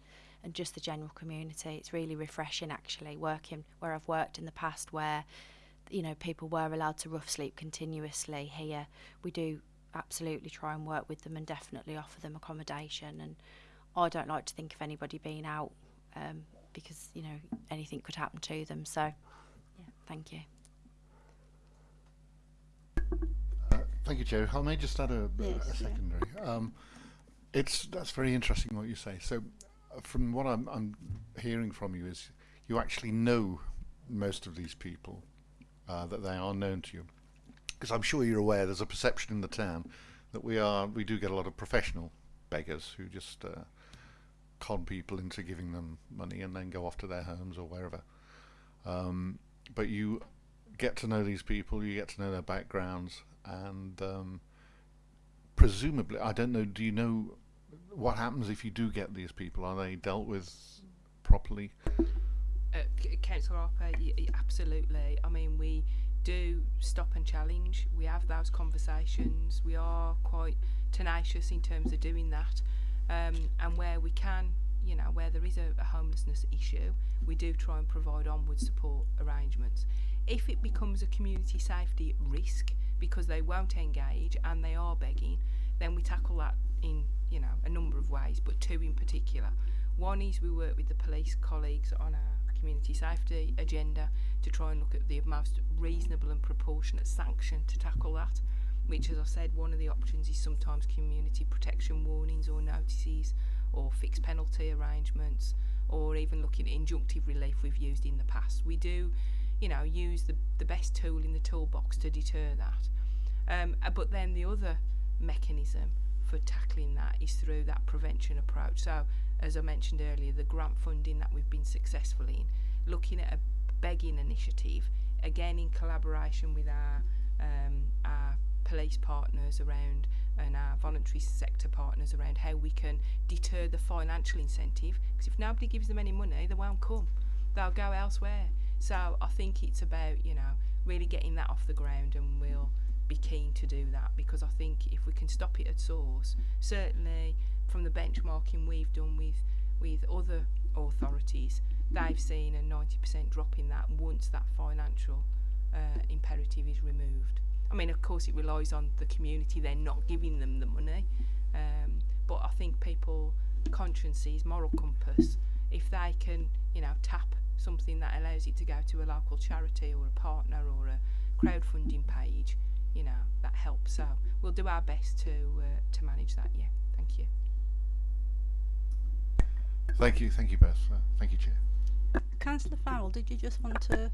and just the general community. It's really refreshing actually working where I've worked in the past where you know people were allowed to rough sleep continuously here. We do absolutely try and work with them and definitely offer them accommodation and I don't like to think of anybody being out um, because you know anything could happen to them. So, yeah, thank you. Uh, thank you, Jerry. I may just add a, a- Yes, a yeah. secondary. Um, it's that's very interesting what you say. So, uh, from what I'm, I'm hearing from you is you actually know most of these people uh, that they are known to you, because I'm sure you're aware there's a perception in the town that we are we do get a lot of professional beggars who just uh, con people into giving them money and then go off to their homes or wherever. Um, but you get to know these people, you get to know their backgrounds, and um, presumably, I don't know. Do you know what happens if you do get these people? Are they dealt with properly? uh, Councillor Harper, absolutely. I mean, we do stop and challenge. We have those conversations. We are quite tenacious in terms of doing that. Um, and where we can, you know, where there is a, a homelessness issue, we do try and provide onward support arrangements. If it becomes a community safety risk because they won't engage and they are begging, then we tackle that in, you know, a number of ways, but two in particular. One is we work with the police colleagues on our community safety agenda to try and look at the most reasonable and proportionate sanction to tackle that. Which, as I said, one of the options is sometimes community protection warnings or notices, or fixed penalty arrangements, or even looking at injunctive relief we've used in the past. We do, you know, use the, the best tool in the toolbox to deter that. Um, uh, but then the other mechanism for tackling that is through that prevention approach. So, as I mentioned earlier, the grant funding that we've been successful in, looking at a begging initiative, again in collaboration with our um, our police partners around and our voluntary sector partners around how we can deter the financial incentive. Because if nobody gives them any money, they won't come. They'll go elsewhere. So I think it's about you know really getting that off the ground, and we'll be keen to do that because I think if we can stop it at source, certainly from the benchmarking we've done with with other authorities, they've seen a 90% drop in that once that financial uh, imperative is removed. I mean, of course, it relies on the community They're not giving them the money, um, but I think people consciences, moral compass, if they can, you know, tap something that allows it to go to a local charity or a partner or a crowdfunding page, you know, that helps. So we'll do our best to uh, to manage that. Yeah, thank you. Thank you, thank you both. Uh, thank you, Chair. Councillor Farrell, did you just want to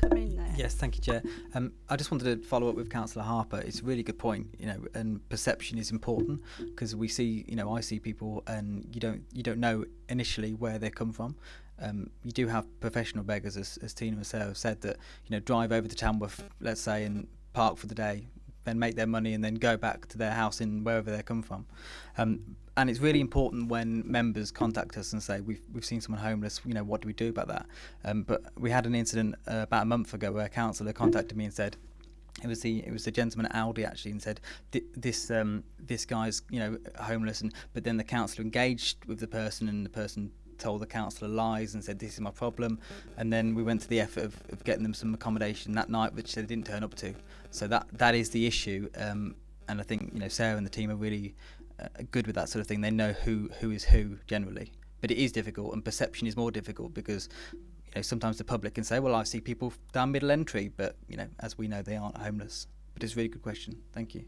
come in there? Yes, thank you, Chair. Um, I just wanted to follow up with Councillor Harper. It's a really good point, you know, and perception is important because we see, you know, I see people and you don't you don't know initially where they come from. Um, you do have professional beggars, as, as Tina have said, that you know drive over to Tamworth, let's say, and park for the day, then make their money and then go back to their house in wherever they come from. Um, and it's really important when members contact us and say we've we've seen someone homeless. You know, what do we do about that? Um, but we had an incident uh, about a month ago where a councillor contacted me and said. It was the it was the gentleman at Aldi actually and said this um, this guy's you know homeless and but then the councillor engaged with the person and the person told the councillor lies and said this is my problem and then we went to the effort of, of getting them some accommodation that night which they didn't turn up to so that that is the issue um, and I think you know Sarah and the team are really good with that sort of thing. They know who who is who generally. But it is difficult and perception is more difficult because you know sometimes the public can say well I see people down middle entry but you know as we know they aren't homeless. But it's a really good question. Thank you.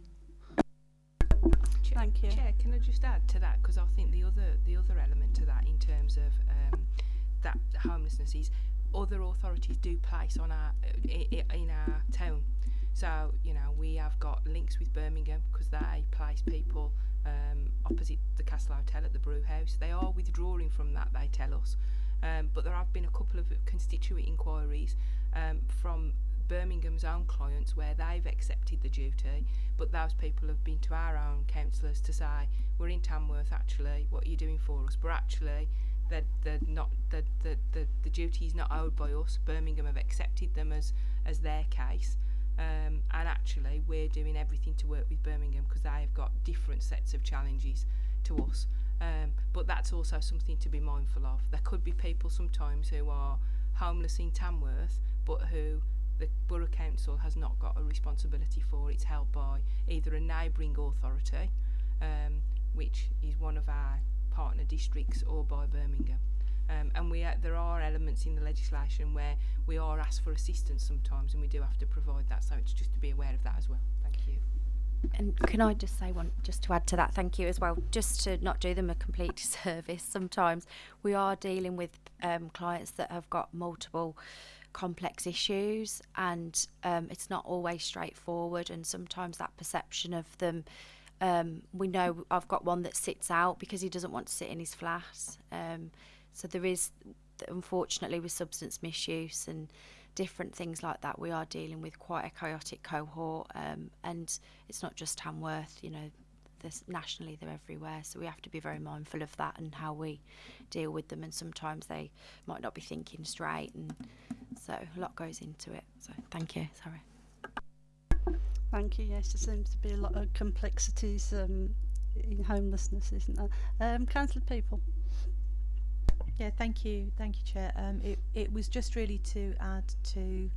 Chair, Thank you. Chair, can I just add to that? Because I think the other the other element to that in terms of um, that homelessness is other authorities do place on our i- i- in our town. So you know we have got links with Birmingham because they place people um, opposite the Castle Hotel at the Brew House. They are withdrawing from that, they tell us. Um, but there have been a couple of constituent inquiries um, from Birmingham's own clients where they've accepted the duty, but those people have been to our own councillors to say, we're in Tamworth actually, what are you doing for us? But actually, they're, they're not, that the, the, the duty is not owed by us. Birmingham have accepted them as, as their case um, and actually we're doing everything to work with Birmingham because they have got different sets of challenges to us. Um, but that's also something to be mindful of. There could be people sometimes who are homeless in Tamworth but who the Borough Council has not got a responsibility for. It's held by either a neighbouring authority um, which is one of our partner districts or by Birmingham. Um, and we uh, there are elements in the legislation where we are asked for assistance sometimes, and we do have to provide that. So it's just to be aware of that as well. Thank you. And can I just say one, just to add to that, thank you as well, just to not do them a complete disservice. Sometimes we are dealing with um, clients that have got multiple complex issues, and um, it's not always straightforward. And sometimes that perception of them, um, we know I've got one that sits out because he doesn't want to sit in his flat. Um, so there is, unfortunately, with substance misuse and different things like that, we are dealing with quite a chaotic cohort, um, and it's not just Tamworth. You know, this nationally they're everywhere, so we have to be very mindful of that and how we deal with them. And sometimes they might not be thinking straight, and so a lot goes into it. So thank you. Sorry. Thank you. Yes, there seems to be a lot of complexities um, in homelessness, isn't there? Um, Councillor Peaple. Yeah, thank you, thank you, Chair. Um, it, it was just really to add to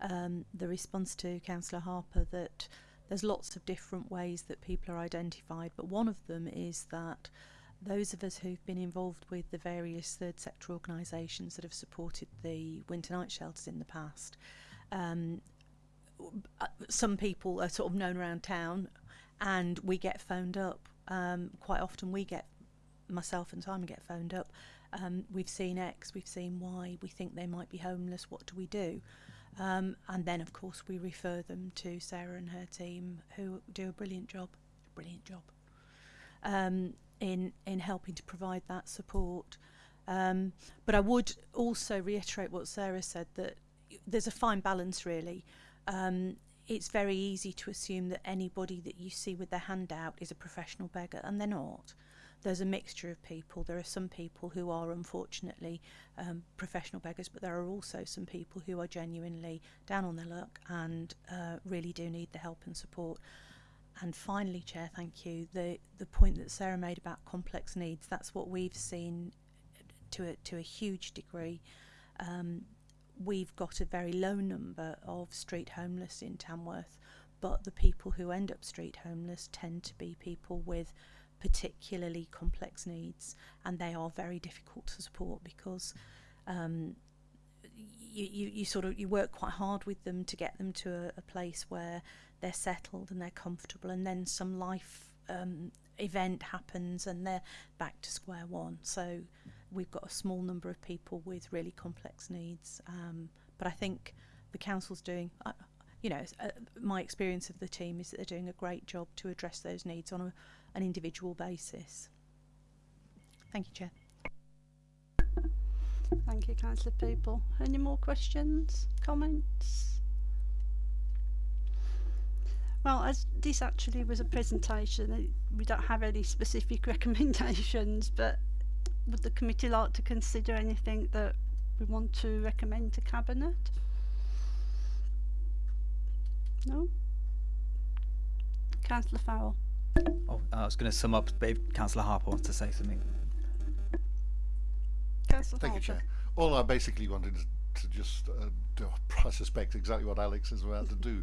um, the response to Councillor Harper that there's lots of different ways that people are identified, but one of them is that those of us who've been involved with the various third sector organisations that have supported the winter night shelters in the past, um, some people are sort of known around town and we get phoned up. Um, quite often we get, myself and Simon get phoned up um, we've seen X, we've seen Y, we think they might be homeless, what do we do? Um, and then, of course, we refer them to Sarah and her team, who do a brilliant job, brilliant job, um, in in helping to provide that support. Um, but I would also reiterate what Sarah said that there's a fine balance, really. Um, it's very easy to assume that anybody that you see with their hand out is a professional beggar, and they're not there's a mixture of people. There are some people who are unfortunately um, professional beggars, but there are also some people who are genuinely down on their luck and uh, really do need the help and support. And finally, Chair, thank you. The the point that Sarah made about complex needs, that's what we've seen to a, to a huge degree. Um, we've got a very low number of street homeless in Tamworth, but the people who end up street homeless tend to be people with particularly complex needs, and they are very difficult to support because um, you, you, you sort of you work quite hard with them to get them to a, a place where they're settled and they're comfortable, and then some life um, event happens and they're back to square one. So we've got a small number of people with really complex needs, um, but I think the council's doing. Uh, you know, uh, my experience of the team is that they're doing a great job to address those needs on a an individual basis. Thank you, Chair. Thank you, Councillor Peaple. Any more questions, comments? Well, as this actually was a presentation, we don't have any specific recommendations, but would the committee like to consider anything that we want to recommend to Cabinet? No? Councillor Farrell? Oh, I was going to sum up, but if Councillor Harper wants to say something. Councillor Thank you, Chair. All I basically wanted is to just uh, do, I suspect, exactly what Alex is about to do.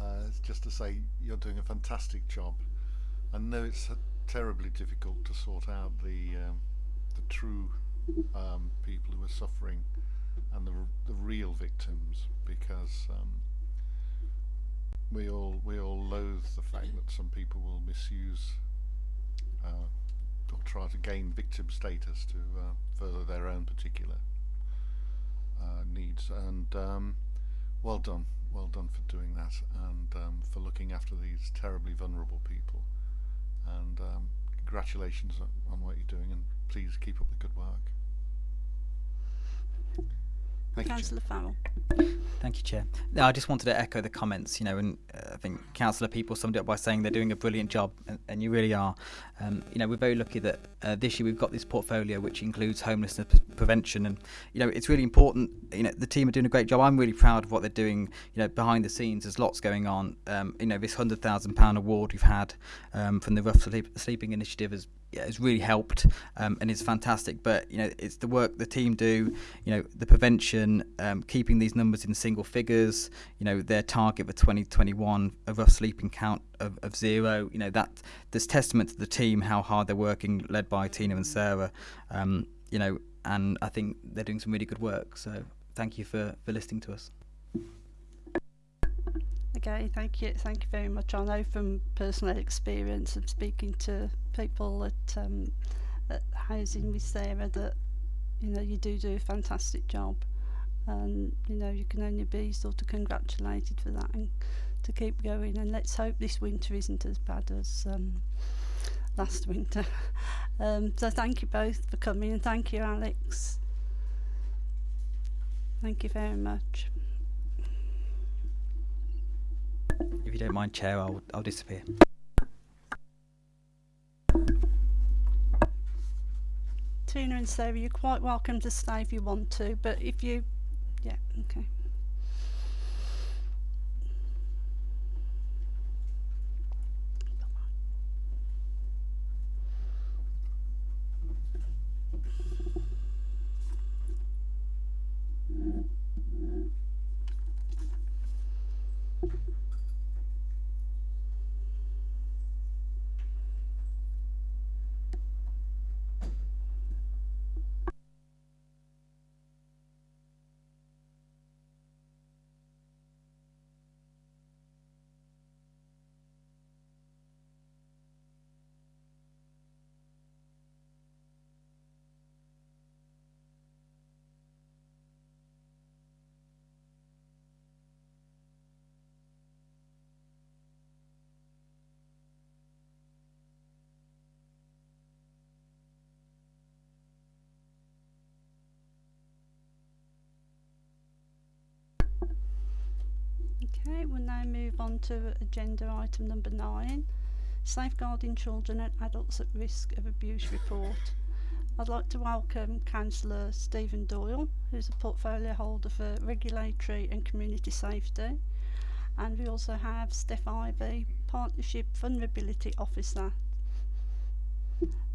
Uh, it's just to say you're doing a fantastic job. I know it's uh, terribly difficult to sort out the um, the true um, people who are suffering and the, r- the real victims because um, we all we all loathe the fact that some people will misuse uh, or try to gain victim status to uh, further their own particular uh, needs. And um, well done, well done for doing that and um, for looking after these terribly vulnerable people. And um, congratulations on, on what you're doing, and please keep up the good work. Thank Councillor Farrell? Thank you, Chair. No, I just wanted to echo the comments, you know, and uh, I think Councillor Peaple summed it up by saying they're doing a brilliant job, and, and you really are. Um, you know, we're very lucky that uh, this year we've got this portfolio which includes homelessness p- prevention, and you know, it's really important. You know, the team are doing a great job. I'm really proud of what they're doing. You know, behind the scenes, there's lots going on. Um, you know, this hundred thousand pound award we've had um, from the Rough Sleep- Sleeping Initiative has yeah, it's really helped um, and it's fantastic. But you know, it's the work the team do. You know, the prevention, um, keeping these numbers in single figures. You know, their target for 2021 a rough sleeping count of, of zero. You know, that there's testament to the team how hard they're working, led by Tina and Sarah. Um, you know, and I think they're doing some really good work. So thank you for for listening to us. Okay, thank you. Thank you very much. I know from personal experience of speaking to people at, um, at Housing with Sarah that, you know, you do do a fantastic job. And, you know, you can only be sort of congratulated for that and to keep going. And let's hope this winter isn't as bad as um, last winter. um, so thank you both for coming and thank you, Alex. Thank you very much. If you don't mind, Chair, I'll I'll disappear. Tina and Sarah, you're quite welcome to stay if you want to, but if you, yeah, okay. Okay, we'll now move on to agenda item number nine, safeguarding children and adults at risk of abuse report. I'd like to welcome Councillor Stephen Doyle, who's a portfolio holder for regulatory and community safety. And we also have Steph Ivy, Partnership Vulnerability Officer.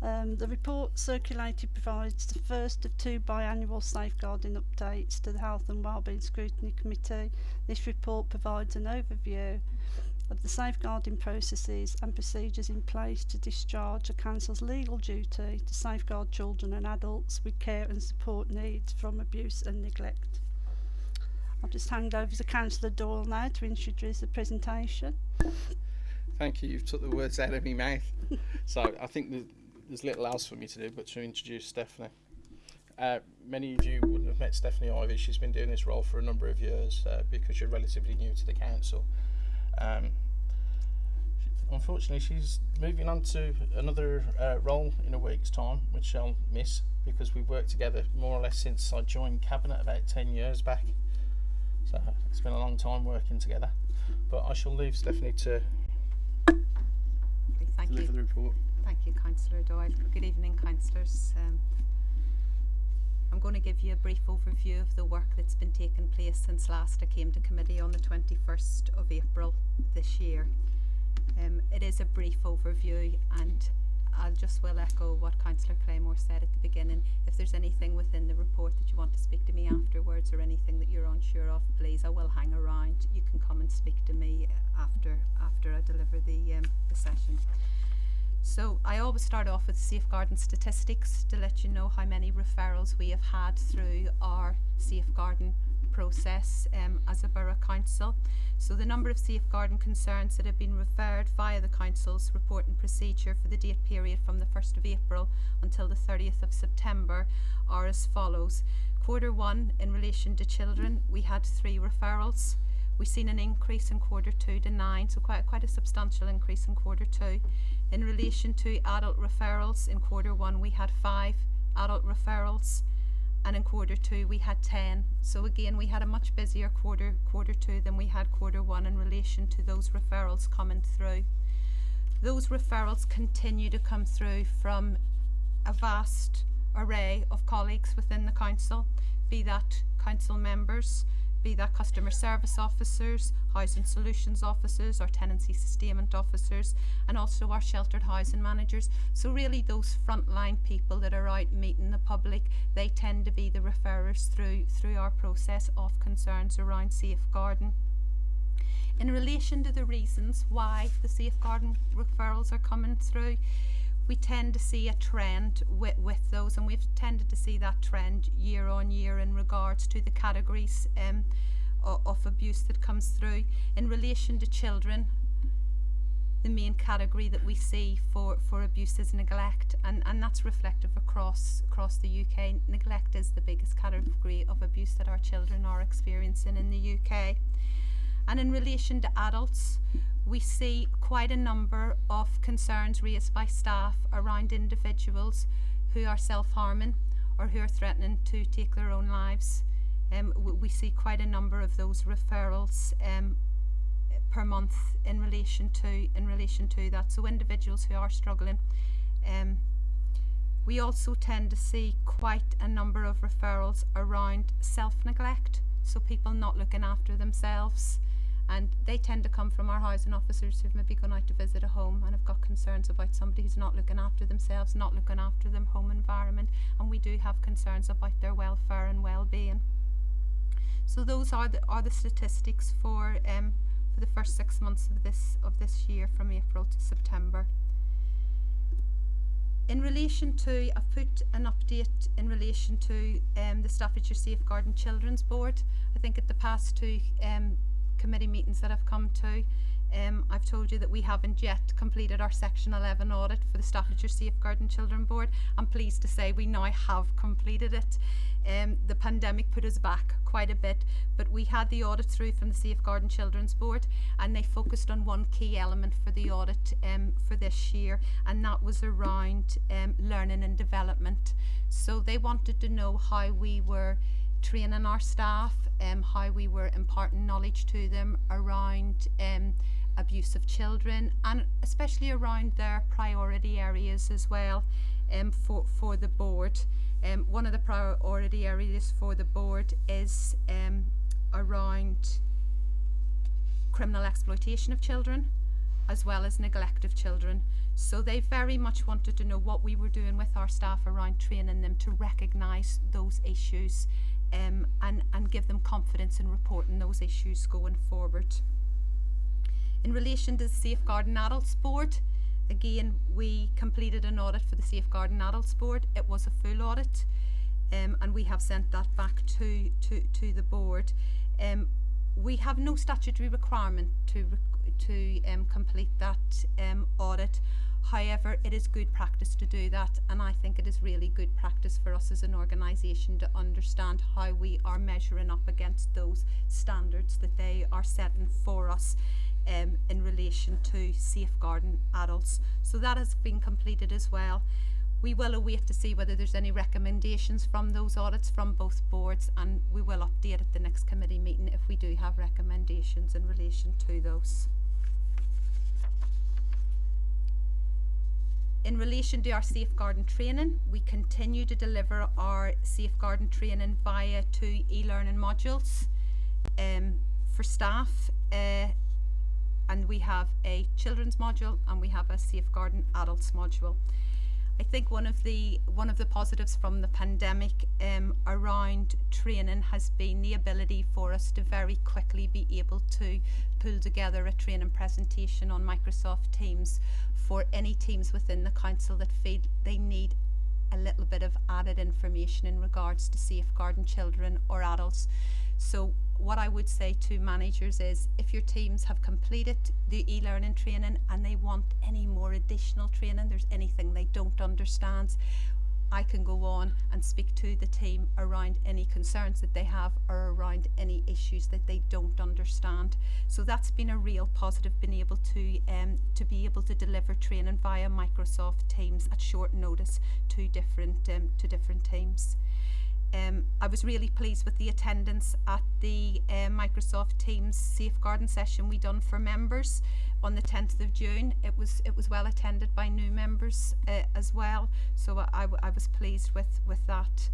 Um, the report circulated provides the first of two biannual safeguarding updates to the Health and Wellbeing Scrutiny Committee. This report provides an overview of the safeguarding processes and procedures in place to discharge a council's legal duty to safeguard children and adults with care and support needs from abuse and neglect. I'll just hand over to Councillor Doyle now to introduce the presentation. Thank you. You've took the words out of my mouth. so I think there's, there's little else for me to do but to introduce Stephanie. Uh, many of you wouldn't have met Stephanie Ivy. She's been doing this role for a number of years uh, because you're relatively new to the council. Um, unfortunately, she's moving on to another uh, role in a week's time, which I'll miss because we've worked together more or less since I joined Cabinet about 10 years back. So it's been a long time working together. But I shall leave Stephanie to Thank deliver you. the report. Thank you, Councillor Doyle. Good evening, councillors. Um, I'm going to give you a brief overview of the work that's been taking place since last I came to committee on the 21st of April this year. Um, it is a brief overview and I'll just will echo what Councillor Claymore said at the beginning. If there's anything within the report that you want to speak to me afterwards or anything that you're unsure of, please, I will hang around. You can come and speak to me uh, after after I deliver the um, the session. So I always start off with safeguarding statistics to let you know how many referrals we have had through our safeguarding process um, as a borough council. So the number of safeguarding concerns that have been referred via the council's reporting procedure for the date period from the 1st of April until the 30th of September are as follows. Quarter one, in relation to children, we had three referrals. We've seen an increase in quarter two to nine, so quite, quite a substantial increase in quarter two. In relation to adult referrals, in quarter one we had five adult referrals and in quarter two we had 10 so again we had a much busier quarter quarter two than we had quarter one in relation to those referrals coming through. Those referrals continue to come through from a vast array of colleagues within the council be that council members be that customer service officers, housing solutions officers, or tenancy sustainment officers, and also our sheltered housing managers. So really those frontline people that are out meeting the public, they tend to be the referrers through through our process of concerns around safeguarding. In relation to the reasons why the safeguarding referrals are coming through, we tend to see a trend with, with those and we've tended to see that trend year on year in regards to the categories um, of, abuse that comes through. In relation to children, the main category that we see for, for abuse is neglect and, and that's reflective across across the UK. Neglect is the biggest category of abuse that our children are experiencing in the UK. And in relation to adults, we see quite a number of concerns raised by staff around individuals who are self-harming or who are threatening to take their own lives. Um, we see quite a number of those referrals um, per month in relation to in relation to that. So individuals who are struggling. Um, we also tend to see quite a number of referrals around self-neglect, so people not looking after themselves and they tend to come from our housing officers who've maybe gone out to visit a home and have got concerns about somebody who's not looking after themselves, not looking after their home environment, and we do have concerns about their welfare and well-being. So those are the are the statistics for um for the first six months of this of this year from April to September. In relation to, I've put an update in relation to um, the Staffordshire Safeguarding Children's Board. I think at the past two um, committee meetings that I've come to. Um, I've told you that we haven't yet completed our Section 11 audit for the Staffordshire Safeguarding Children Board. I'm pleased to say we now have completed it. Um, the pandemic put us back quite a bit, but we had the audit through from the Safeguarding Children's Board and they focused on one key element for the audit um, for this year and that was around um, learning and development. So they wanted to know how we were training our staff, um, how we were imparting knowledge to them around um, abuse of children and especially around their priority areas as well um, for, for the board. Um, one of the priority areas for the board is um, around criminal exploitation of children as well as neglect of children. So they very much wanted to know what we were doing with our staff around training them to recognise those issues um, and, and give them confidence in reporting those issues going forward. In relation to the Safeguarding Adults Board, again, we completed an audit for the Safeguarding Adults Board. It was a full audit um, and we have sent that back to, to, to the board. Um, we have no statutory requirement to, to um, complete that um, audit. However, it is good practice to do that, and I think it is really good practice for us as an organisation to understand how we are measuring up against those standards that they are setting for us um, in relation to safeguarding adults. So that has been completed as well. we will await to see whether there's any recommendations from those audits from both boards and we will update at the next committee meeting if we do have recommendations in relation to those. In relation to our safeguarding training, we continue to deliver our safeguarding training via two e-learning modules um, for staff uh, and we have a children's module and we have a safeguarding adults module. I think one of the one of the positives from the pandemic um, around training has been the ability for us to very quickly be able to pull together a training presentation on Microsoft Teams for any teams within the council that feel they need a little bit of added information in regards to safeguarding children or adults. So what I would say to managers is if your teams have completed the e-learning training and they want any more additional training, there's anything they don't understand, I can go on and speak to the team around any concerns that they have or around any issues that they don't understand. So that's been a real positive, being able to um, to be able to deliver training via Microsoft Teams at short notice to different um, to different teams. Um, I was really pleased with the attendance at the uh, Microsoft Teams safeguarding session we done for members on the 10th of June. It was it was well attended by new members uh, as well, so I, I, was pleased with with that.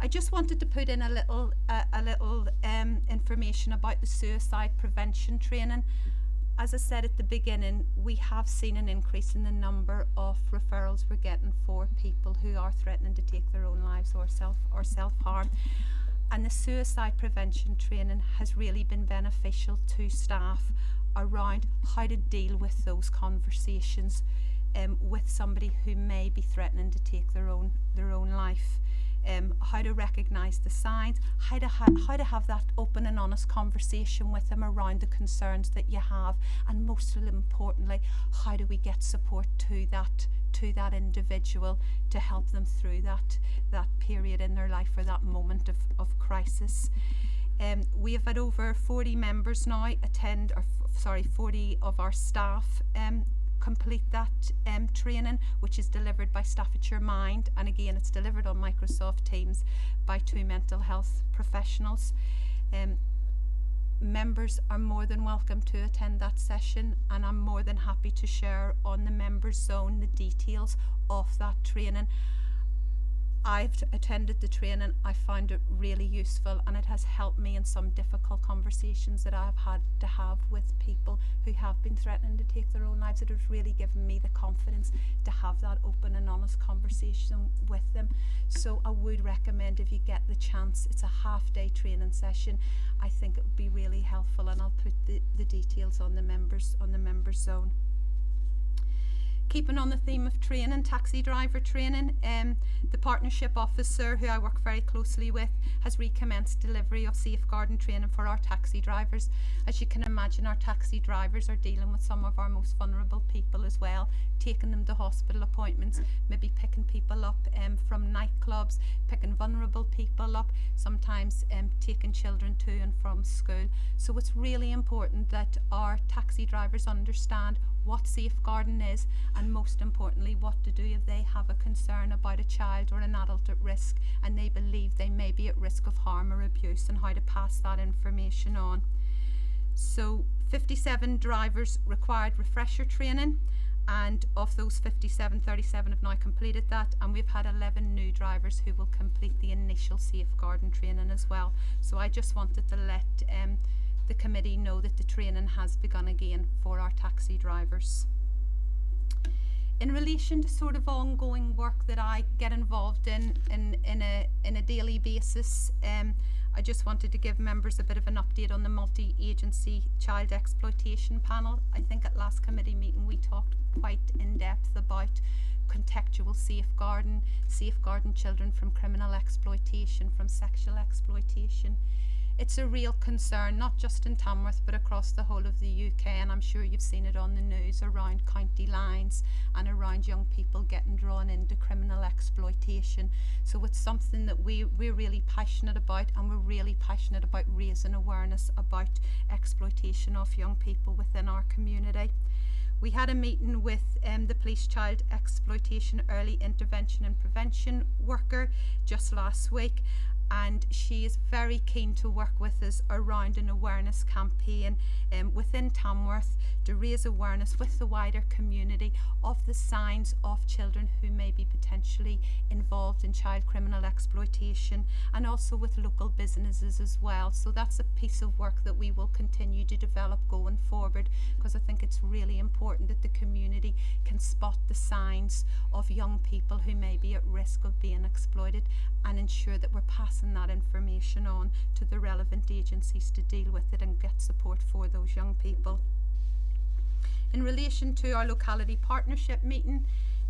I just wanted to put in a little uh, a little um, information about the suicide prevention training as I said at the beginning, we have seen an increase in the number of referrals we're getting for people who are threatening to take their own lives or self or self harm. And the suicide prevention training has really been beneficial to staff around how to deal with those conversations um, with somebody who may be threatening to take their own their own life um, how to recognise the signs, how to, how to have that open and honest conversation with them around the concerns that you have, and most importantly, how do we get support to that to that individual to help them through that that period in their life or that moment of, of crisis. Um, we have had over 40 members now attend, or sorry, 40 of our staff um, complete that um, training, which is delivered by Staffordshire Mind, and again, it's delivered on Microsoft Teams by two mental health professionals. Um, members are more than welcome to attend that session and I'm more than happy to share on the members zone the details of that training I've attended the training, I found it really useful and it has helped me in some difficult conversations that I've had to have with people who have been threatening to take their own lives. It has really given me the confidence to have that open and honest conversation with them. So I would recommend if you get the chance, it's a half day training session. I think it would be really helpful and I'll put the, the details on the members on the members zone. Keeping on the theme of training, taxi driver training, um, the partnership officer who I work very closely with has recommenced delivery of safeguarding training for our taxi drivers. As you can imagine, our taxi drivers are dealing with some of our most vulnerable people as well, taking them to hospital appointments, maybe picking people up um, from nightclubs, picking vulnerable people up, sometimes um, taking children to and from school. So it's really important that our taxi drivers understand what safeguarding is, and most importantly, what to do if they have a concern about a child or an adult at risk and they believe they may be at risk of harm or abuse, and how to pass that information on. So, 57 drivers required refresher training, and of those 57, 37 have now completed that, and we've had 11 new drivers who will complete the initial safeguarding training as well. So, I just wanted to let um, the committee know that the training has begun again for our taxi drivers. In relation to sort of ongoing work that I get involved in in, in, a, in a daily basis, um, I just wanted to give members a bit of an update on the multi-agency child exploitation panel. I think at last committee meeting we talked quite in depth about contextual safeguarding, safeguarding children from criminal exploitation, from sexual exploitation it's a real concern, not just in Tamworth but across the whole of the UK. And I'm sure you've seen it on the news around county lines and around young people getting drawn into criminal exploitation. So it's something that we, we're really passionate about, and we're really passionate about raising awareness about exploitation of young people within our community. We had a meeting with um, the police child exploitation early intervention and prevention worker just last week and she is very keen to work with us around an awareness campaign um, within Tamworth to raise awareness with the wider community of the signs of children who may be potentially involved in child criminal exploitation and also with local businesses as well. So that's a piece of work that we will continue to develop going forward because I think it's really important that the community can spot the signs of young people who may be at risk of being exploited and ensure that we're passing that information on to the relevant agencies to deal with it and get support for those young people. In relation to our locality partnership meeting,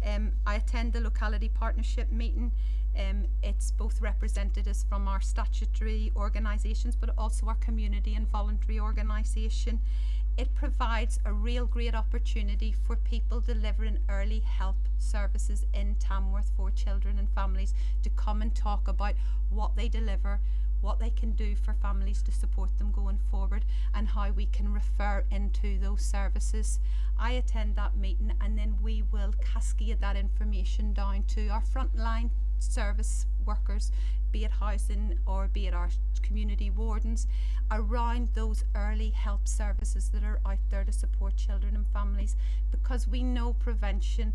um, I attend the locality partnership meeting. Um, it's both representatives from our statutory organisations but also our community and voluntary organisation. It provides a real great opportunity for people delivering early help services in Tamworth for children and families to come and talk about what they deliver, what they can do for families to support them going forward and how we can refer into those services. I attend that meeting and then we will cascade that information down to our frontline service workers, be it housing or be it our community wardens, around those early help services that are out there to support children and families because we know prevention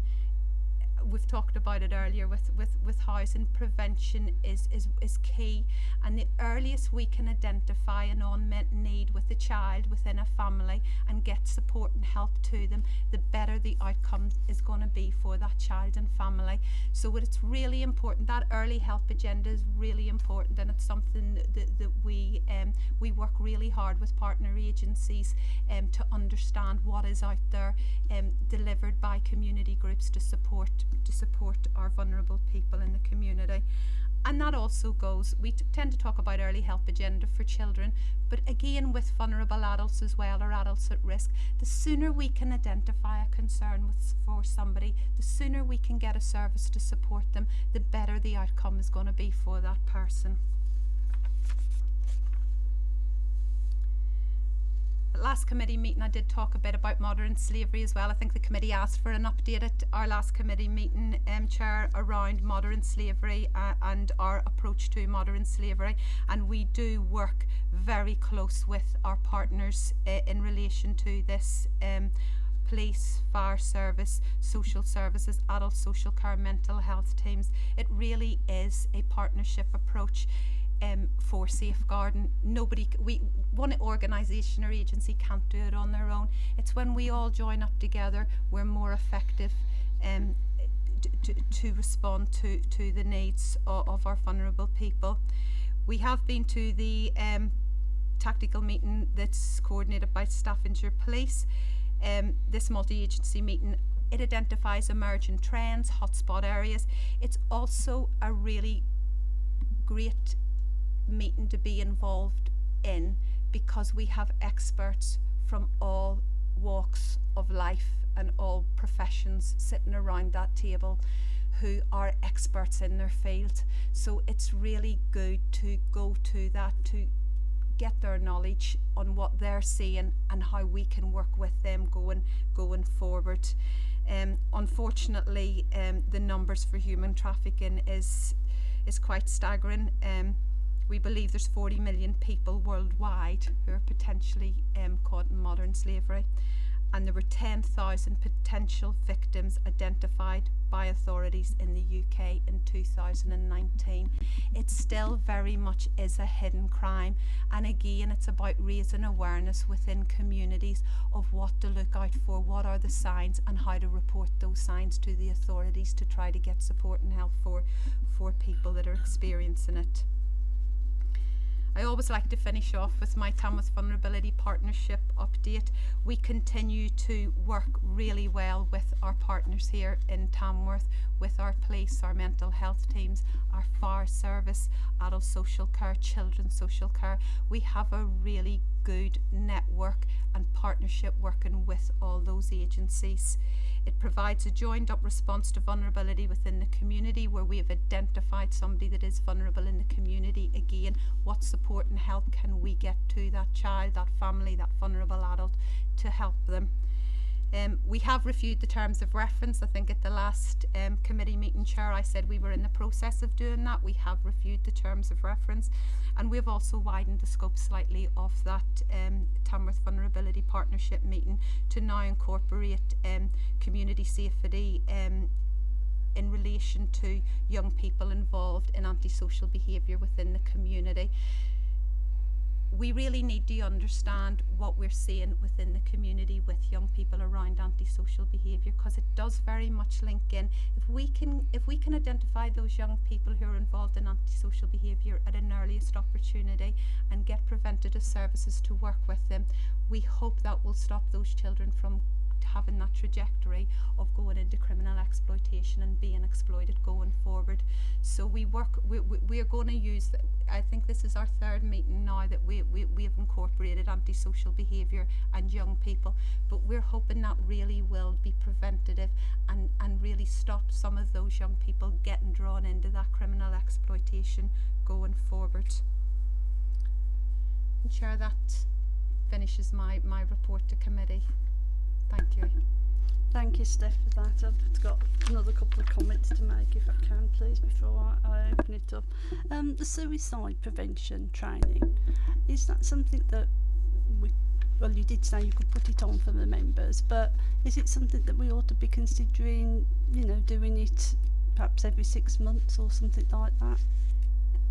we've talked about it earlier with, with, with housing prevention is, is, is key. And the earliest we can identify an unmet need with a child within a family and get support and help to them the better the outcome is going to be for that child and family. So it's really important that early help agenda is really important and it's something that, that, that we um, we work really hard with partner agencies um, to understand what is out there um, delivered by community groups to support to support our vulnerable people in the community. And that also goes, we tend to talk about early help agenda for children, but again with vulnerable adults as well, or adults at risk, the sooner we can identify a concern with, for somebody, the sooner we can get a service to support them, the better the outcome is going to be for that person. Last committee meeting I did talk a bit about modern slavery as well. I think the committee asked for an update at our last committee meeting, um, Chair, around modern slavery uh, and our approach to modern slavery. And we do work very close with our partners uh, in relation to this. Um, police, fire service, social services, adult social care, mental health teams. It really is a partnership approach um, for safeguarding. Nobody, we, one organisation or agency can't do it on their own. It's when we all join up together, we're more effective um, to, to respond to, to the needs of, of our vulnerable people. We have been to the um, tactical meeting that's coordinated by Staffordshire Police. Um, this multi-agency meeting it identifies emerging trends, hotspot areas. It's also a really great meeting to be involved in because we have experts from all walks of life and all professions sitting around that table who are experts in their field. So it's really good to go to that to get their knowledge on what they're seeing and how we can work with them going going forward. Um, unfortunately, um, the numbers for human trafficking is is quite staggering. Um, we believe there's 40 million people worldwide who are potentially um, caught in modern slavery and there were 10,000 potential victims identified by authorities in the UK in 2019. It still very much is a hidden crime and again it's about raising awareness within communities of what to look out for, what are the signs and how to report those signs to the authorities to try to get support and help for, for people that are experiencing it. I always like to finish off with my Tamworth Vulnerability Partnership update. We continue to work really well with our partners here in Tamworth, with our police, our mental health teams, our fire service, adult social care, children's social care. We have a really good network and partnership working with all those agencies. It provides a joined up response to vulnerability within the community where we have identified somebody that is vulnerable in the community. Again, what support and help can we get to that child, that family, that vulnerable adult to help them? Um, we have reviewed the terms of reference. I think at the last um, committee meeting, Chair, I said we were in the process of doing that. We have reviewed the terms of reference And we've also widened the scope slightly of that um, Tamworth Vulnerability Partnership meeting to now incorporate um, community safety um, in relation to young people involved in antisocial behaviour within the community we really need to understand what we're seeing within the community with young people around antisocial behaviour because it does very much link in. If we can if we can identify those young people who are involved in antisocial behaviour at an earliest opportunity and get preventative services to work with them we hope that will stop those children from having that trajectory of going into criminal exploitation and being exploited going forward. So we work, we, we, we are going to use, the, I think this is our third meeting now that we, we, we have incorporated antisocial behaviour and young people, but we're hoping that really will be preventative and, and really stop some of those young people getting drawn into that criminal exploitation going forward. Chair, that finishes my, my report to committee. Thank you. Thank you, Steph, for that. I've got another couple of comments to make, if I can, please, before I, I open it up. Um, the suicide prevention training, is that something that we, well, you did say you could put it on for the members, but is it something that we ought to be considering, you know, doing it perhaps every six months or something like that?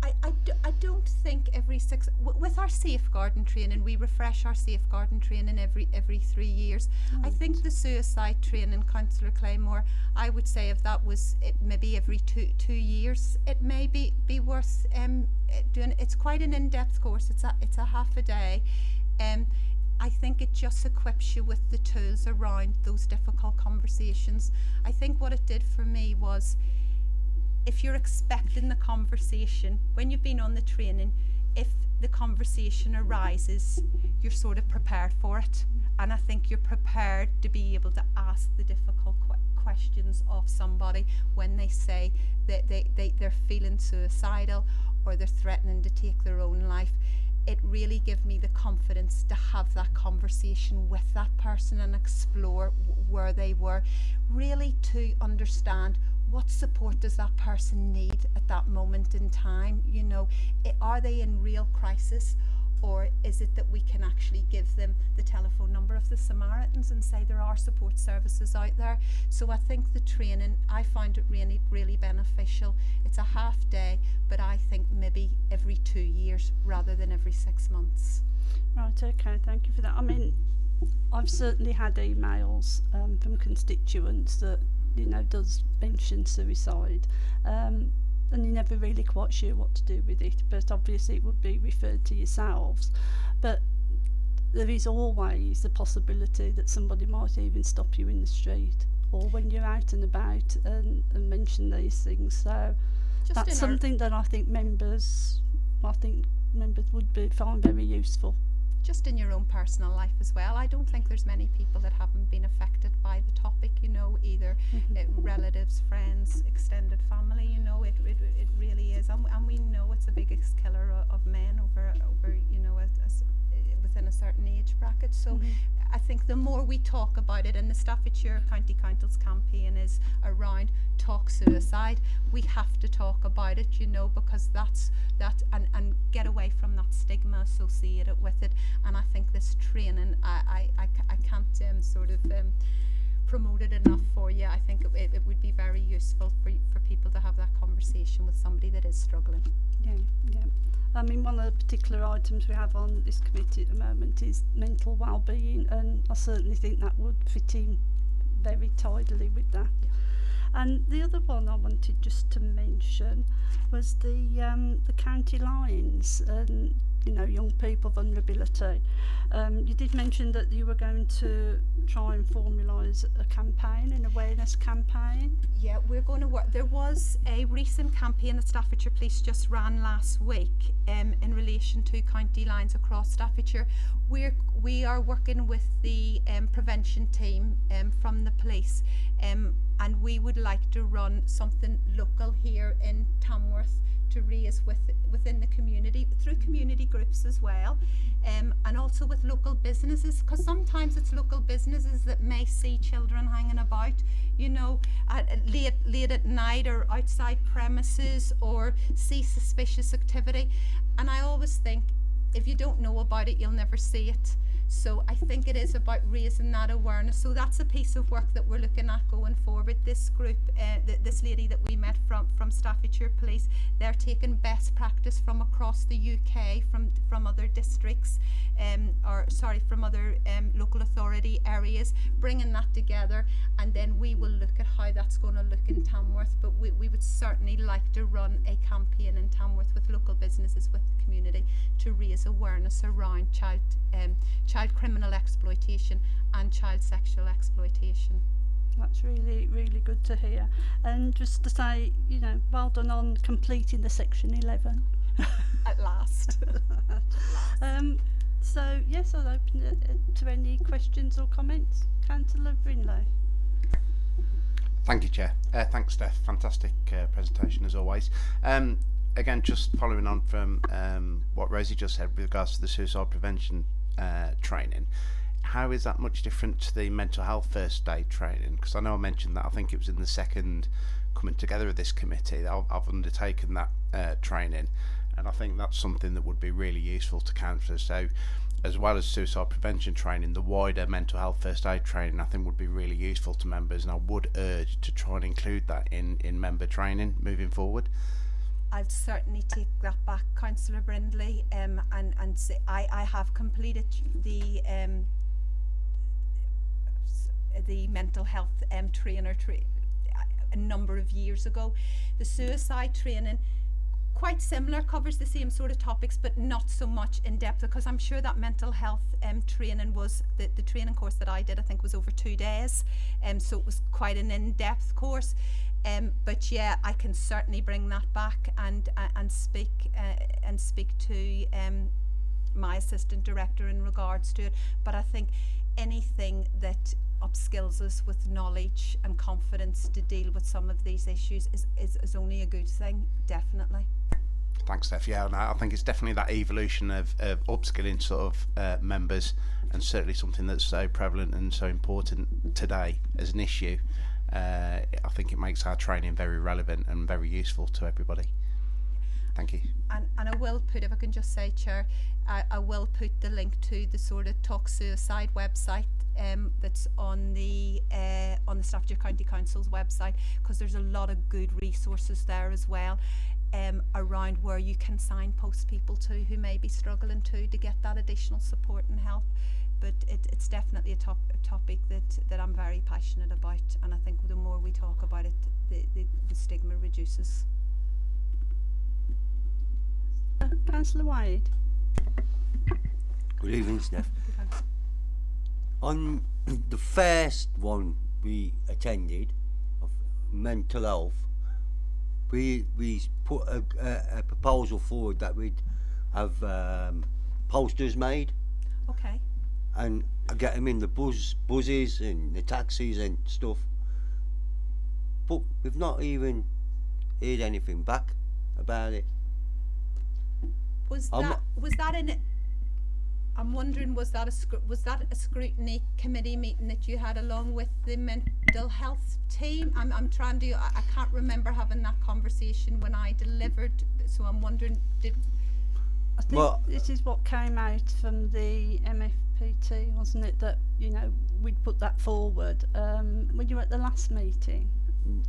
I, I, do, I don't think every six w- with our safeguarding training we refresh our safeguarding training every every three years. I think the suicide training, Councillor Claymore, I would say if that was it maybe every two two years, it may be, be worth um eh, doing. It's quite an in-depth course. It's a it's a half a day. Um, I think it just equips you with the tools around those difficult conversations. I think what it did for me was if you're expecting the conversation, when you've been on the training, if the conversation arises, you're sort of prepared for it. And I think you're prepared to be able to ask the difficult qu- questions of somebody when they say that they, they, they're feeling suicidal or they're threatening to take their own life. It really gave me the confidence to have that conversation with that person and explore where they were. Really to understand what support does that person need at that moment in time? You know, i are they in real crisis? Or is it that we can actually give them the telephone number of the Samaritans and say there are support services out there? So I think the training, I find it really, really beneficial. It's a half day, but I think maybe every two years rather than every six months. Right, okay, thank you for that. I mean, I've certainly had emails um, from constituents that you know does mention suicide um, and you're never really quite sure what to do with it but obviously it would be referred to yourselves. But there is always the possibility that somebody might even stop you in the street or when you're out and about and, and mention these things. So Just that's something that I think members I think members would be find very useful just in your own personal life as well. I don't think there's many people that haven't been affected by the topic, you know, either uh, relatives, friends, extended family, you know, it, it, it really is. And, and we know it's the biggest killer of, of men over, over you know, as, as, within a certain age bracket. So I think the more we talk about it, and the Staffordshire County Council's campaign is around talk suicide, we have to talk about it, you know, because that's that, and, and get away from that stigma associated with it. And I think this training, I, I, I, I can't um, sort of um, promote it enough for you. I think it, it, it would be very useful for, for people to have that conversation with somebody that is struggling. Yeah, yeah. I mean, one of the particular items we have on this committee at the moment is mental well-being, and I certainly think that would fit in very tidily with that. Yeah. And the other one I wanted just to mention was the um, the county lines and you know, young people vulnerability. Um, you did mention that you were going to try and formalise a campaign, an awareness campaign. Yeah, we're going to work. There was a recent campaign that Staffordshire Police just ran last week um, in relation to county lines across Staffordshire. We're, we are working with the um, prevention team um, from the police um, and we would like to run something local here in Tamworth to raise with within the community through community groups as well um, and also with local businesses because sometimes it's local businesses that may see children hanging about you know at, at late late at night or outside premises or see suspicious activity. And I always think if you don't know about it you'll never see it so I think it is about raising that awareness. So that's a piece of work that we're looking at going forward. This group, uh, th this lady that we met from from Staffordshire Police, they're taking best practice from across the UK, from from other districts, um, or sorry, from other um, local authority areas, bringing that together, and then we will look at how that's going to look in Tamworth. But we, we would certainly like to run a campaign in Tamworth with local businesses, with the community, to raise awareness around child um, child criminal exploitation and child sexual exploitation. That's really, really good to hear. And just to say, you know, well done on completing the section 11. At last. um, so, yes, I'll open it uh, to any questions or comments. Councillor Brinlow. Thank you, Chair. Uh, thanks, Steph. Fantastic uh, presentation as always. Um, again, just following on from um, what Rosie just said with regards to the suicide prevention uh, training, how is that much different to the mental health first aid training? Because I know I mentioned that I think it was in the second coming together of this committee. I've, I've undertaken that uh, training, and I think that's something that would be really useful to counsellors. So, as well as suicide prevention training, the wider mental health first aid training I think would be really useful to members, and I would urge to try and include that in in member training moving forward. I'll certainly take that back, Councillor Brindley, um, and and say I I have completed the um, the mental health um, trainer tra a number of years ago. The suicide training quite similar, covers the same sort of topics, but not so much in depth because I'm sure that mental health um, training was the, the training course that I did, I think was over two days. Um, so it was quite an in-depth course. Um, but yeah, I can certainly bring that back and uh, and speak uh, and speak to um, my assistant director in regards to it. But I think anything that upskills us with knowledge and confidence to deal with some of these issues is, is, is only a good thing, definitely. Thanks, Steph. Yeah, and I think it's definitely that evolution of, of upskilling sort of uh, members, and certainly something that's so prevalent and so important today as an issue uh, I think it makes our training very relevant and very useful to everybody. Thank you. And, and I will put, if I can just say, Chair, I, I will put the link to the sort of talk suicide website um, that's on the uh, on the Staffordshire County Council's website because there's a lot of good resources there as well um, around where you can signpost people to who may be struggling too to get that additional support and help. But it, it's definitely a, top, a topic that, that I'm very passionate about and I think the more we talk about it the, the, the stigma reduces. Uh, Councillor Wade. Good evening Steph. On the first one we attended of mental health we we put a, a, a proposal forward that we'd have um, posters made Okay and I get them in the buzz buzzes and the taxis and stuff. But we've not even heard anything back about it. Was I'm that was that in it? I'm wondering was that a was that a scrutiny committee meeting that you had along with the mental health team? I'm I'm trying to I, I can't remember having that conversation when I delivered. So I'm wondering did. I think well, this is what came out from the MF PT, wasn't it? That you know we'd put that forward. Um, when you were at the last meeting.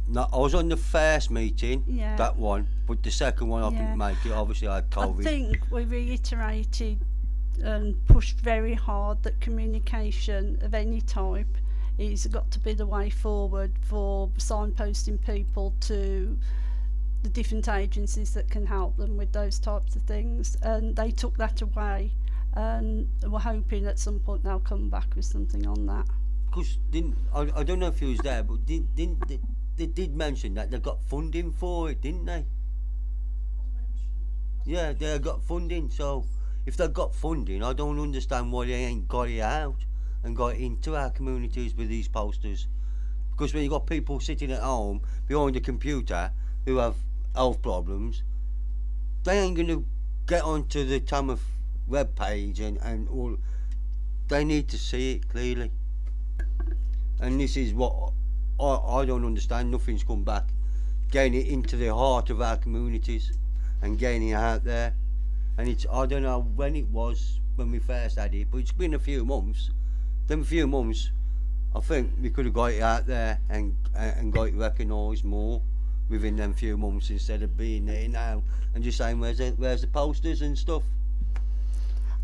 No, I was on the first meeting. Yeah. That one, but the second one I yeah. didn't make it. Obviously, I had COVID. I think we reiterated and pushed very hard that communication of any type is got to be the way forward for signposting people to the different agencies that can help them with those types of things and they took that away and we're hoping at some point they'll come back with something on that. Because didn't I, I don't know if he was there, but didn't, didn't they, they did mention that they got funding for it, didn't they? Yeah, they got funding. So if they got funding, I don't understand why they ain't got it out and got it into our communities with these posters. Because when you've got people sitting at home behind a computer who have health problems, they ain't gonna get onto the Tamworth web page and, and all. They need to see it clearly. And this is what I, I don't understand. Nothing's come back. Getting it into the heart of our communities and getting it out there. And it's I don't know when it was when we first had it, but it's been a few months. Them few months, I think we could have got it out there and and got it recognised more within them few months instead of being there now and just saying where's the, where's the posters and stuff.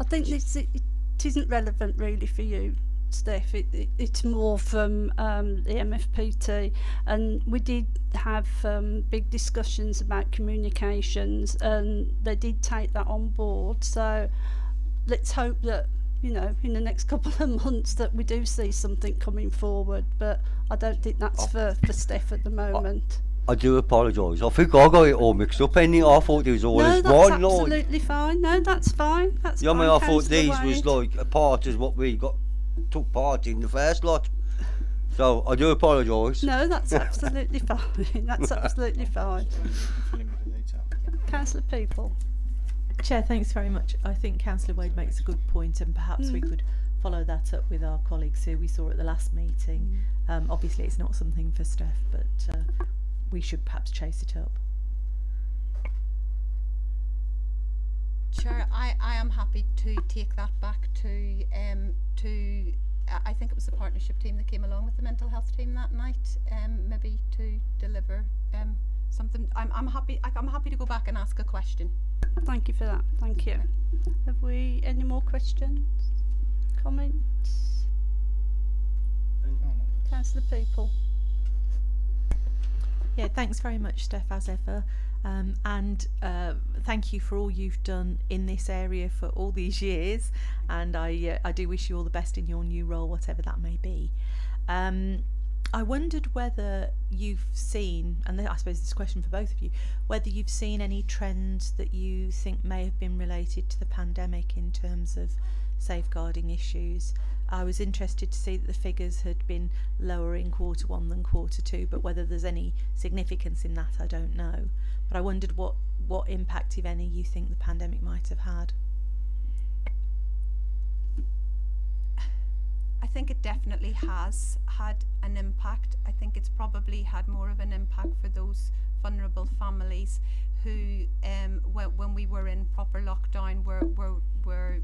I think this it, it isn't relevant really for you, Steph. It, it, it's more from um, the MFPT, and we did have um, big discussions about communications, and they did take that on board. So let's hope that you know in the next couple of months that we do see something coming forward. But I don't think that's for for Steph at the moment. I do apologise. I think I got it all mixed up. Any, I thought it was all no, as that's one, Lord. absolutely fine. No, that's fine. That's You know, fine. I mean, I thought Councillor these was like a part as what we got took part in the first lot. So I do apologise. No, that's absolutely fine. That's absolutely fine. Fill in with the detail. Councillor Peaple. Chair, thanks very much. I think Councillor Wade makes a good point, and perhaps we Mm. could follow that up with our colleagues who we saw at the last meeting. Um, obviously, it's not something for Steph, but uh, we should perhaps chase it up. Chair, I, I am happy to take that back to um to I- I think it was the partnership team that came along with the mental health team that night, um maybe to deliver um something. I'm I'm happy I- I'm happy to go back and ask a question. Thank you for that. Thank you. Have we any more questions? Comments? Councillor Peaple. Yeah, thanks very much, Steph, as ever. Um, and uh, thank you for all you've done in this area for all these years. And I, uh, I do wish you all the best in your new role, whatever that may be. Um, I wondered whether you've seen, and I suppose this question for both of you, whether you've seen any trends that you think may have been related to the pandemic in terms of safeguarding issues. I was interested to see that the figures had been lower in quarter one than quarter two, but whether there's any significance in that, I don't know. But I wondered what, what impact, if any, you think the pandemic might have had. I think it definitely has had an impact. I think it's probably had more of an impact for those vulnerable families who, um, when, when we were in proper lockdown, were, were, were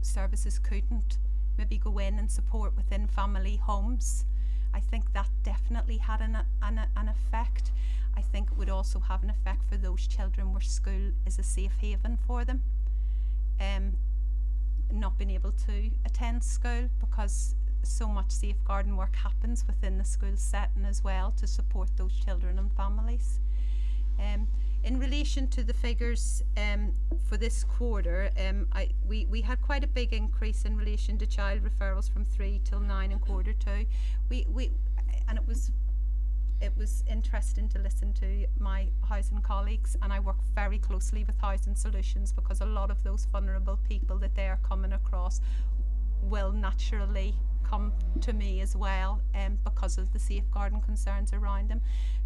services couldn't maybe go in and support within family homes. I think that definitely had an, an, an effect. I think it would also have an effect for those children where school is a safe haven for them. Um, not being able to attend school because so much safeguarding work happens within the school setting as well to support those children and families. Um, in relation to the figures um, for this quarter, um, I, we, we had quite a big increase in relation to child referrals from three till nine in quarter two. We, we, and it was it was interesting to listen to my housing colleagues and I work very closely with Housing Solutions because a lot of those vulnerable people that they are coming across will naturally come to me as well um, because of the safeguarding concerns around them.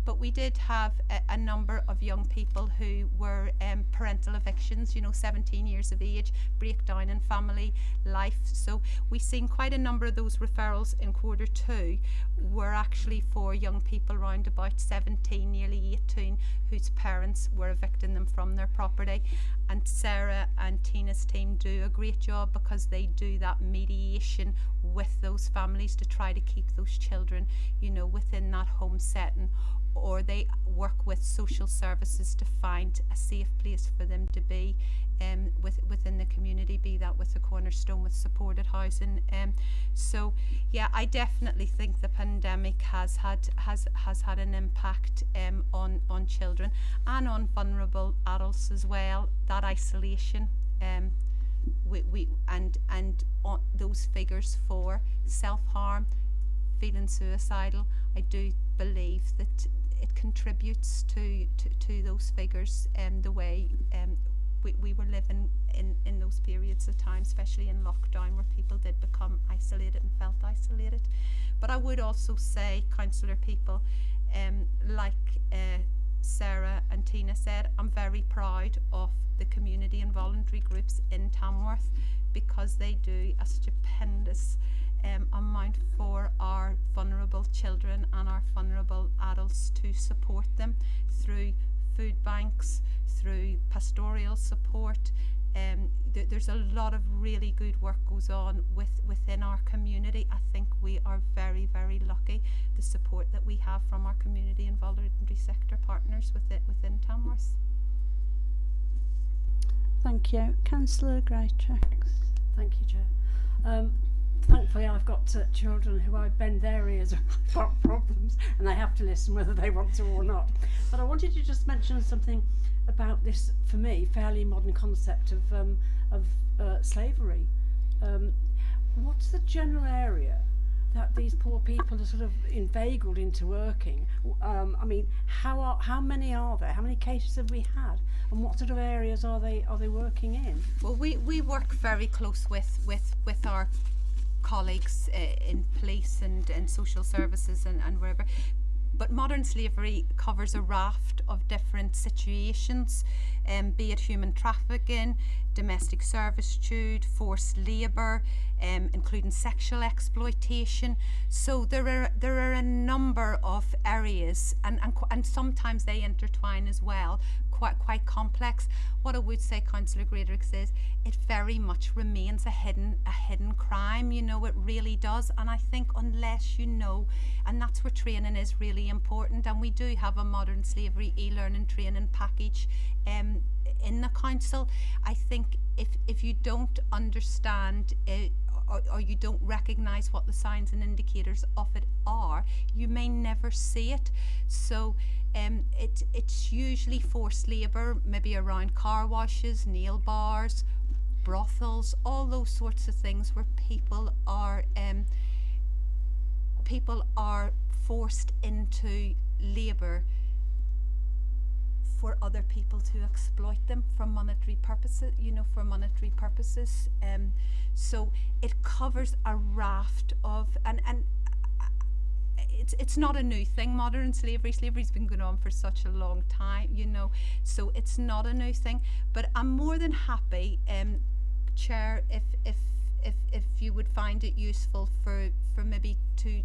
But we did have a, a number of young people who were um, parental evictions, you know, 17 years of age, breakdown in family life. So we've seen quite a number of those referrals in quarter two were actually for young people around about 17, nearly 18, whose parents were evicting them from their property. And Sarah and Tina's team do a great job because they do that mediation with those families to try to keep those children, you know, within that home setting or they work with social services to find a safe place for them to be um, with, within the community, be that with a cornerstone with supported housing. Um, so yeah, I definitely think the pandemic has had has has had an impact um, on on children and on vulnerable adults as well. That isolation. Um, we, we and and on those figures for self harm, feeling suicidal, I do believe that it contributes to, to, to those figures and um, the way um, we, we were living in, in those periods of time, especially in lockdown, where people did become isolated and felt isolated. But I would also say, councillor Peaple, um, like uh, Sarah and Tina said, I'm very proud of the community and voluntary groups in Tamworth because they do a stupendous um, amount for our vulnerable children and our vulnerable adults to support them through food banks, through pastoral support. Um, th- there's a lot of really good work goes on with within our community. I think we are very very lucky the support that we have from our community and voluntary sector partners with it within Tamworth. Thank you. Councillor Greatrix. Thank you, Chair. Um, thankfully, I've got uh, children who I bend their ears about problems and they have to listen whether they want to or not. But I wanted to just mention something about this, for me, fairly modern concept of, um, of uh, slavery. Um, what's the general area that these poor people are sort of inveigled into working? Um, I mean, how are, how many are there? How many cases have we had? And what sort of areas are they are they working in? Well, we, we work very close with, with, with our colleagues uh, in police and, and social services and, and wherever. But modern slavery covers a raft of different situations, um, be it human trafficking, domestic servitude, forced labour, um, including sexual exploitation. So there are there are a number of areas, and and, and sometimes they intertwine as well, quite quite complex. What I would say, Councillor Greatrix, is it very much remains a hidden a hidden crime. You know, it really does. And I think unless you know, and that's where training is really important. And we do have a modern slavery e-learning training package um, in the council. I think if if you don't understand it. Or, or you don't recognise what the signs and indicators of it are, you may never see it. So um, it, it's usually forced labour, maybe around car washes, nail bars, brothels, all those sorts of things where people are um, people are forced into labour for other people to exploit them for monetary purposes, you know, for monetary purposes. Um, so it covers a raft of, and, and it's it's not a new thing modern slavery slavery's been going on for such a long time you know so it's not a new thing but i'm more than happy um chair if if if if you would find it useful for for maybe to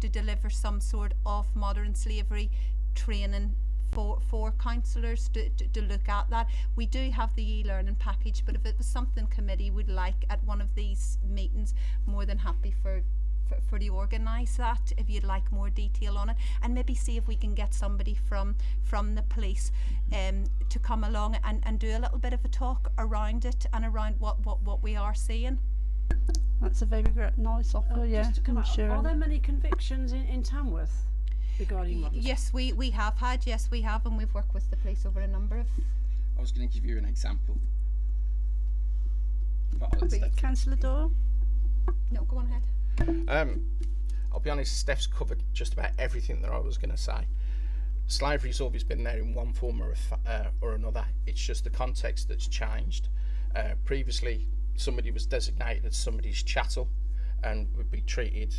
to deliver some sort of modern slavery training for for councillors to, to, to look at that we do have the e-learning package but if it was something committee would like at one of these meetings more than happy for for, for to organise that if you'd like more detail on it and maybe see if we can get somebody from from the police um, to come along and, and do a little bit of a talk around it and around what, what, what we are seeing. That's a very great nice offer, Uh, yeah. just to come I'm out, sure. Are there many convictions in, in Tamworth regarding Y- yes, we, we have had, yes we have and we've worked with the police over a number of I was going to give you an example. But I'll let But Councillor Doyle? no go on ahead. Um, I'll be honest, Steph's covered just about everything that I was going to say. Slavery's always been there in one form or, uh, or another. It's just the context that's changed. Uh, previously, somebody was designated as somebody's chattel and would be treated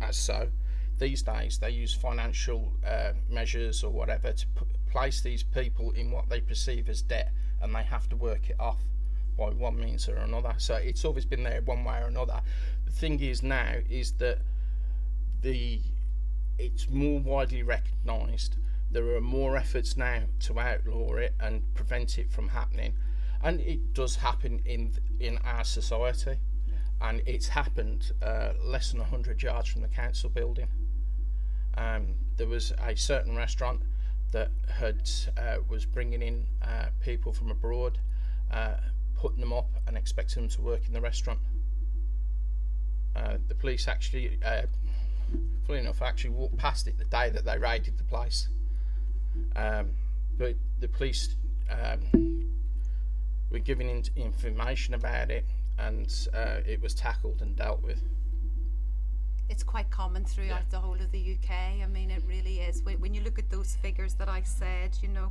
as so. These days, they use financial uh, measures or whatever to place these people in what they perceive as debt, and they have to work it off by one means or another. So it's always been there one way or another. The thing is now is that the it's more widely recognised. There are more efforts now to outlaw it and prevent it from happening, and it does happen in in our society, and it's happened uh, less than hundred yards from the council building. Um, there was a certain restaurant that had uh, was bringing in uh, people from abroad, uh, putting them up and expecting them to work in the restaurant. Uh, the police actually, uh, funny enough, actually walked past it the day that they raided the place. Um, but the police um, were giving in- information about it, and uh, it was tackled and dealt with. it's quite common throughout the whole of the UK. I mean, it really is. When, when you look at those figures that I said, you know,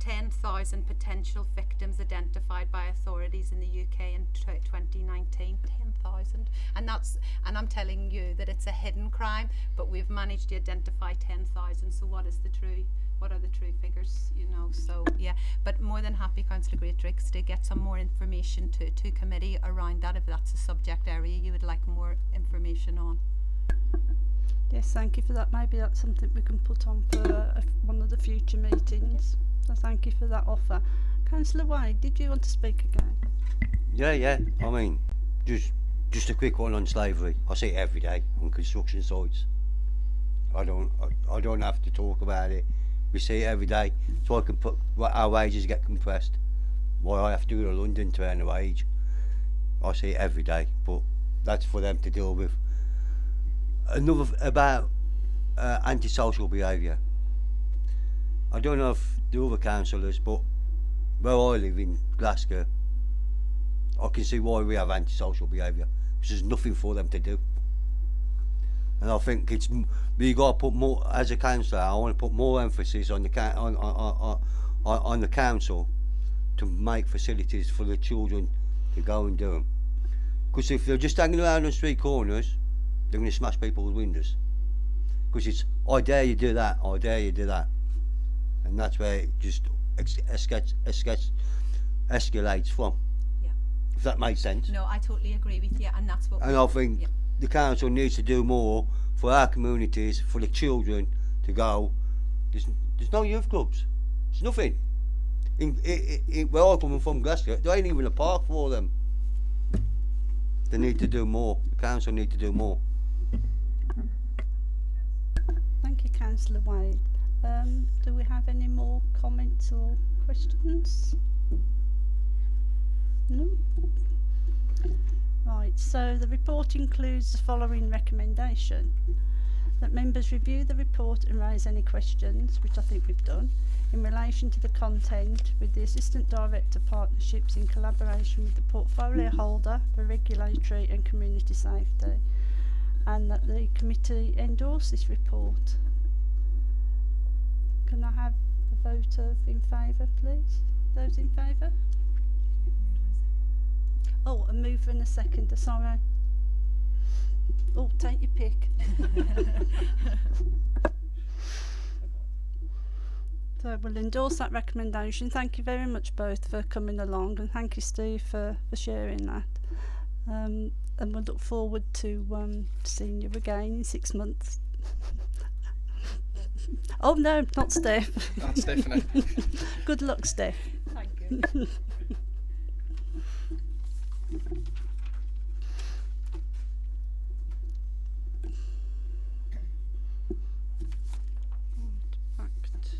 10,000 potential victims identified by authorities in the UK in t- 2019. 10,000. and that's and I'm telling you that it's a hidden crime, but we've managed to identify ten thousand. So what is the true? What are the true figures? You know. So yeah, but more than happy, Councillor Greatrix, to get some more information to to committee around that if that's a subject area you would like more information on. Yes, thank you for that. Maybe that's something we can put on for uh, one of the future meetings. So thank you for that offer. Councillor Wade, did you want to speak again? Yeah, yeah. I mean, just just a quick one on slavery. I see it every day on construction sites. I don't I, I don't have to talk about it. We see it every day. So I can put why our wages get compressed. Why I have to go to London to earn a wage. I see it every day, but that's for them to deal with. Another about uh, antisocial behaviour. I don't know if the other councillors, but where I live in Glascote, I can see why we have antisocial behaviour because there's nothing for them to do. And I think it's we got to put more as a councillor. I want to put more emphasis on the on, on, on, on, the council to make facilities for the children to go and do them. Because if they're just hanging around on street corners, they're going to smash people's windows. Because it's I dare you do that, I dare you do that, and that's where it just escalates, escalates, escalates from. Yeah. If that makes sense. No, I totally agree with you, and that's what. And I think yeah. The council needs to do more for our communities, for the children to go. There's, there's no youth clubs. There's nothing. In, in, in, where I'm coming from, Glascote, there ain't even a park for them. They need to do more. The council need to do more. Thank you, Councillor Wade. Um, do we have any more comments or questions? No? Right, so the report includes the following recommendation. That members review the report and raise any questions, which I think we've done, in relation to the content with the Assistant Director Partnerships in collaboration with the portfolio holder for regulatory and community safety and that the committee endorse this report. Can I have a vote of in favour, please? Those in favour? Oh, a mover and a seconder, sorry. Oh, take your pick. So we'll endorse that recommendation. Thank you very much both for coming along and thank you Steve for, for sharing that. Um, and we'll look forward to um, seeing you again in six months. oh no, not Steph. Not Stephanie. Good luck, Steph. Thank you. Back to-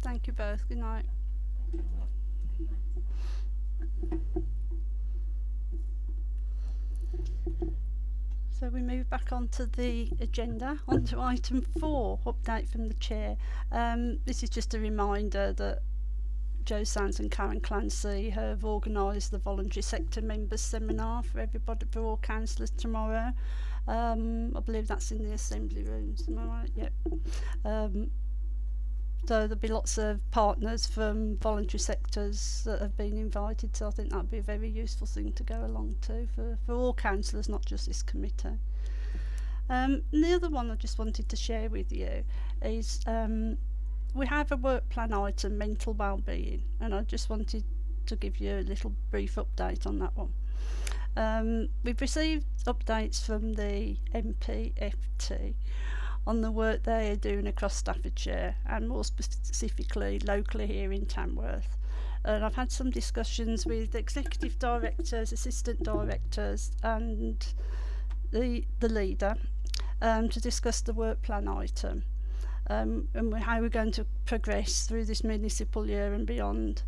Thank you both. Good night. So we move back onto the agenda, onto item four, update from the chair. Um, this is just a reminder that Joe Sands and Karen Clancy have organised the voluntary sector members seminar for everybody, for all councillors tomorrow. Um, I believe that's in the assembly rooms, am I right? Yep. Um, So there'll be lots of partners from voluntary sectors that have been invited. So I think that'd be a very useful thing to go along to for, for all councillors, not just this committee. Um, and the other one I just wanted to share with you is um, we have a work plan item, mental well-being, and I just wanted to give you a little brief update on that one. Um, we've received updates from the MPFT on the work they are doing across Staffordshire and more specifically locally here in Tamworth. And I've had some discussions with executive directors, assistant directors and the, the leader um, to discuss the work plan item um, and how we're going to progress through this municipal year and beyond.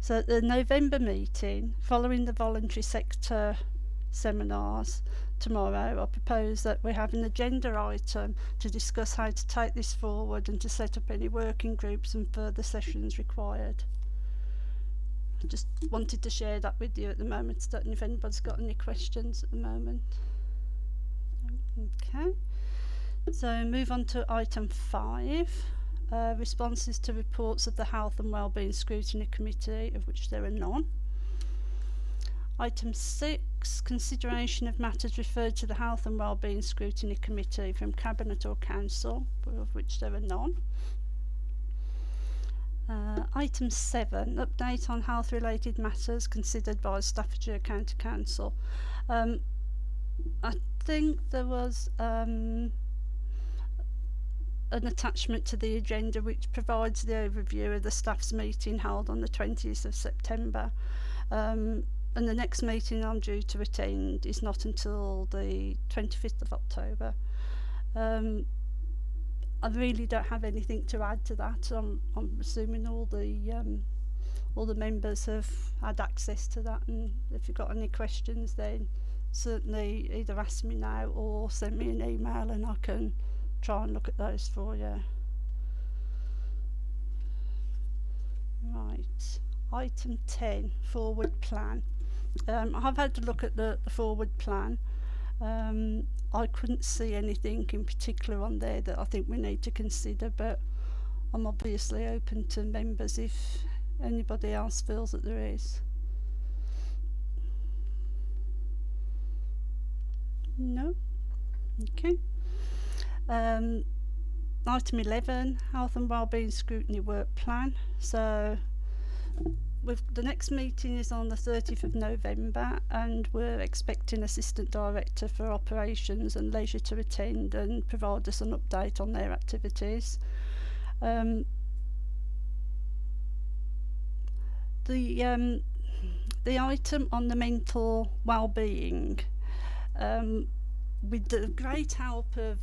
So at the November meeting, following the voluntary sector seminars, tomorrow, I propose that we have an agenda item to discuss how to take this forward and to set up any working groups and further sessions required. I just wanted to share that with you at the moment. Know if anybody's got any questions at the moment. Okay. So move on to item five. Uh, responses to reports of the Health and Wellbeing Scrutiny Committee, of which there are none. Item six, consideration of matters referred to the Health and Wellbeing Scrutiny Committee from Cabinet or Council, of which there are none. Uh, item 7, update on health related matters considered by Staffordshire County Council. Um, I think there was um, an attachment to the agenda which provides the overview of the Staffs meeting held on the 20th of September. Um, and the next meeting I'm due to attend is not until the 25th of October. Um, I really don't have anything to add to that. I'm, I'm assuming all the um, all the members have had access to that, and if you've got any questions, then certainly either ask me now or send me an email, and I can try and look at those for you. Right, item 10, forward plan. Um, I've had to look at the, the forward plan. Um, I couldn't see anything in particular on there that I think we need to consider, but I'm obviously open to members if anybody else feels that there is. No? Okay. Um, item 11, Health and Wellbeing Scrutiny Work Plan. So we've, the next meeting is on the 30th of November and we're expecting Assistant Director for Operations and Leisure to attend and provide us an update on their activities. Um, the um, the item on the mental well-being um, with the great help of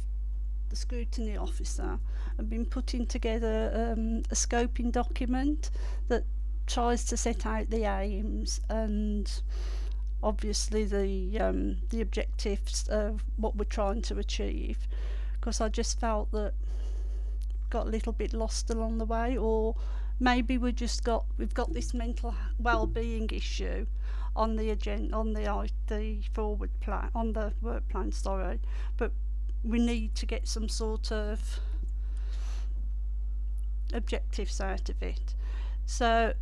the scrutiny officer I've been putting together um, a scoping document that tries to set out the aims and obviously the um, the objectives of what we're trying to achieve. Because I just felt that got a little bit lost along the way or maybe we just got we've got this mental well-being issue on the agenda on the the forward plan on the work plan sorry. But we need to get some sort of objectives out of it. So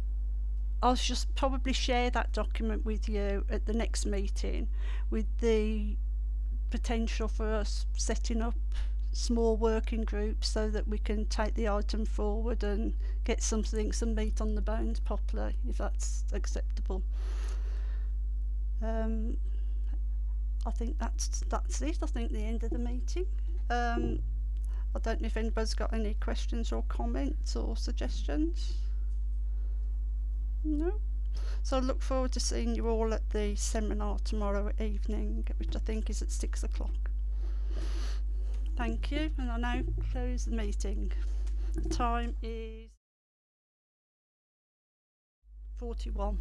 I'll just probably share that document with you at the next meeting with the potential for us setting up small working groups so that we can take the item forward and get something, some meat on the bones properly, if that's acceptable. Um, I think that's that's it. I think the end of the meeting. Um, I don't know if anybody's got any questions or comments or suggestions. No. So I look forward to seeing you all at the seminar tomorrow evening, which I think is at six o'clock. Thank you, and I now close the meeting. The time is 41.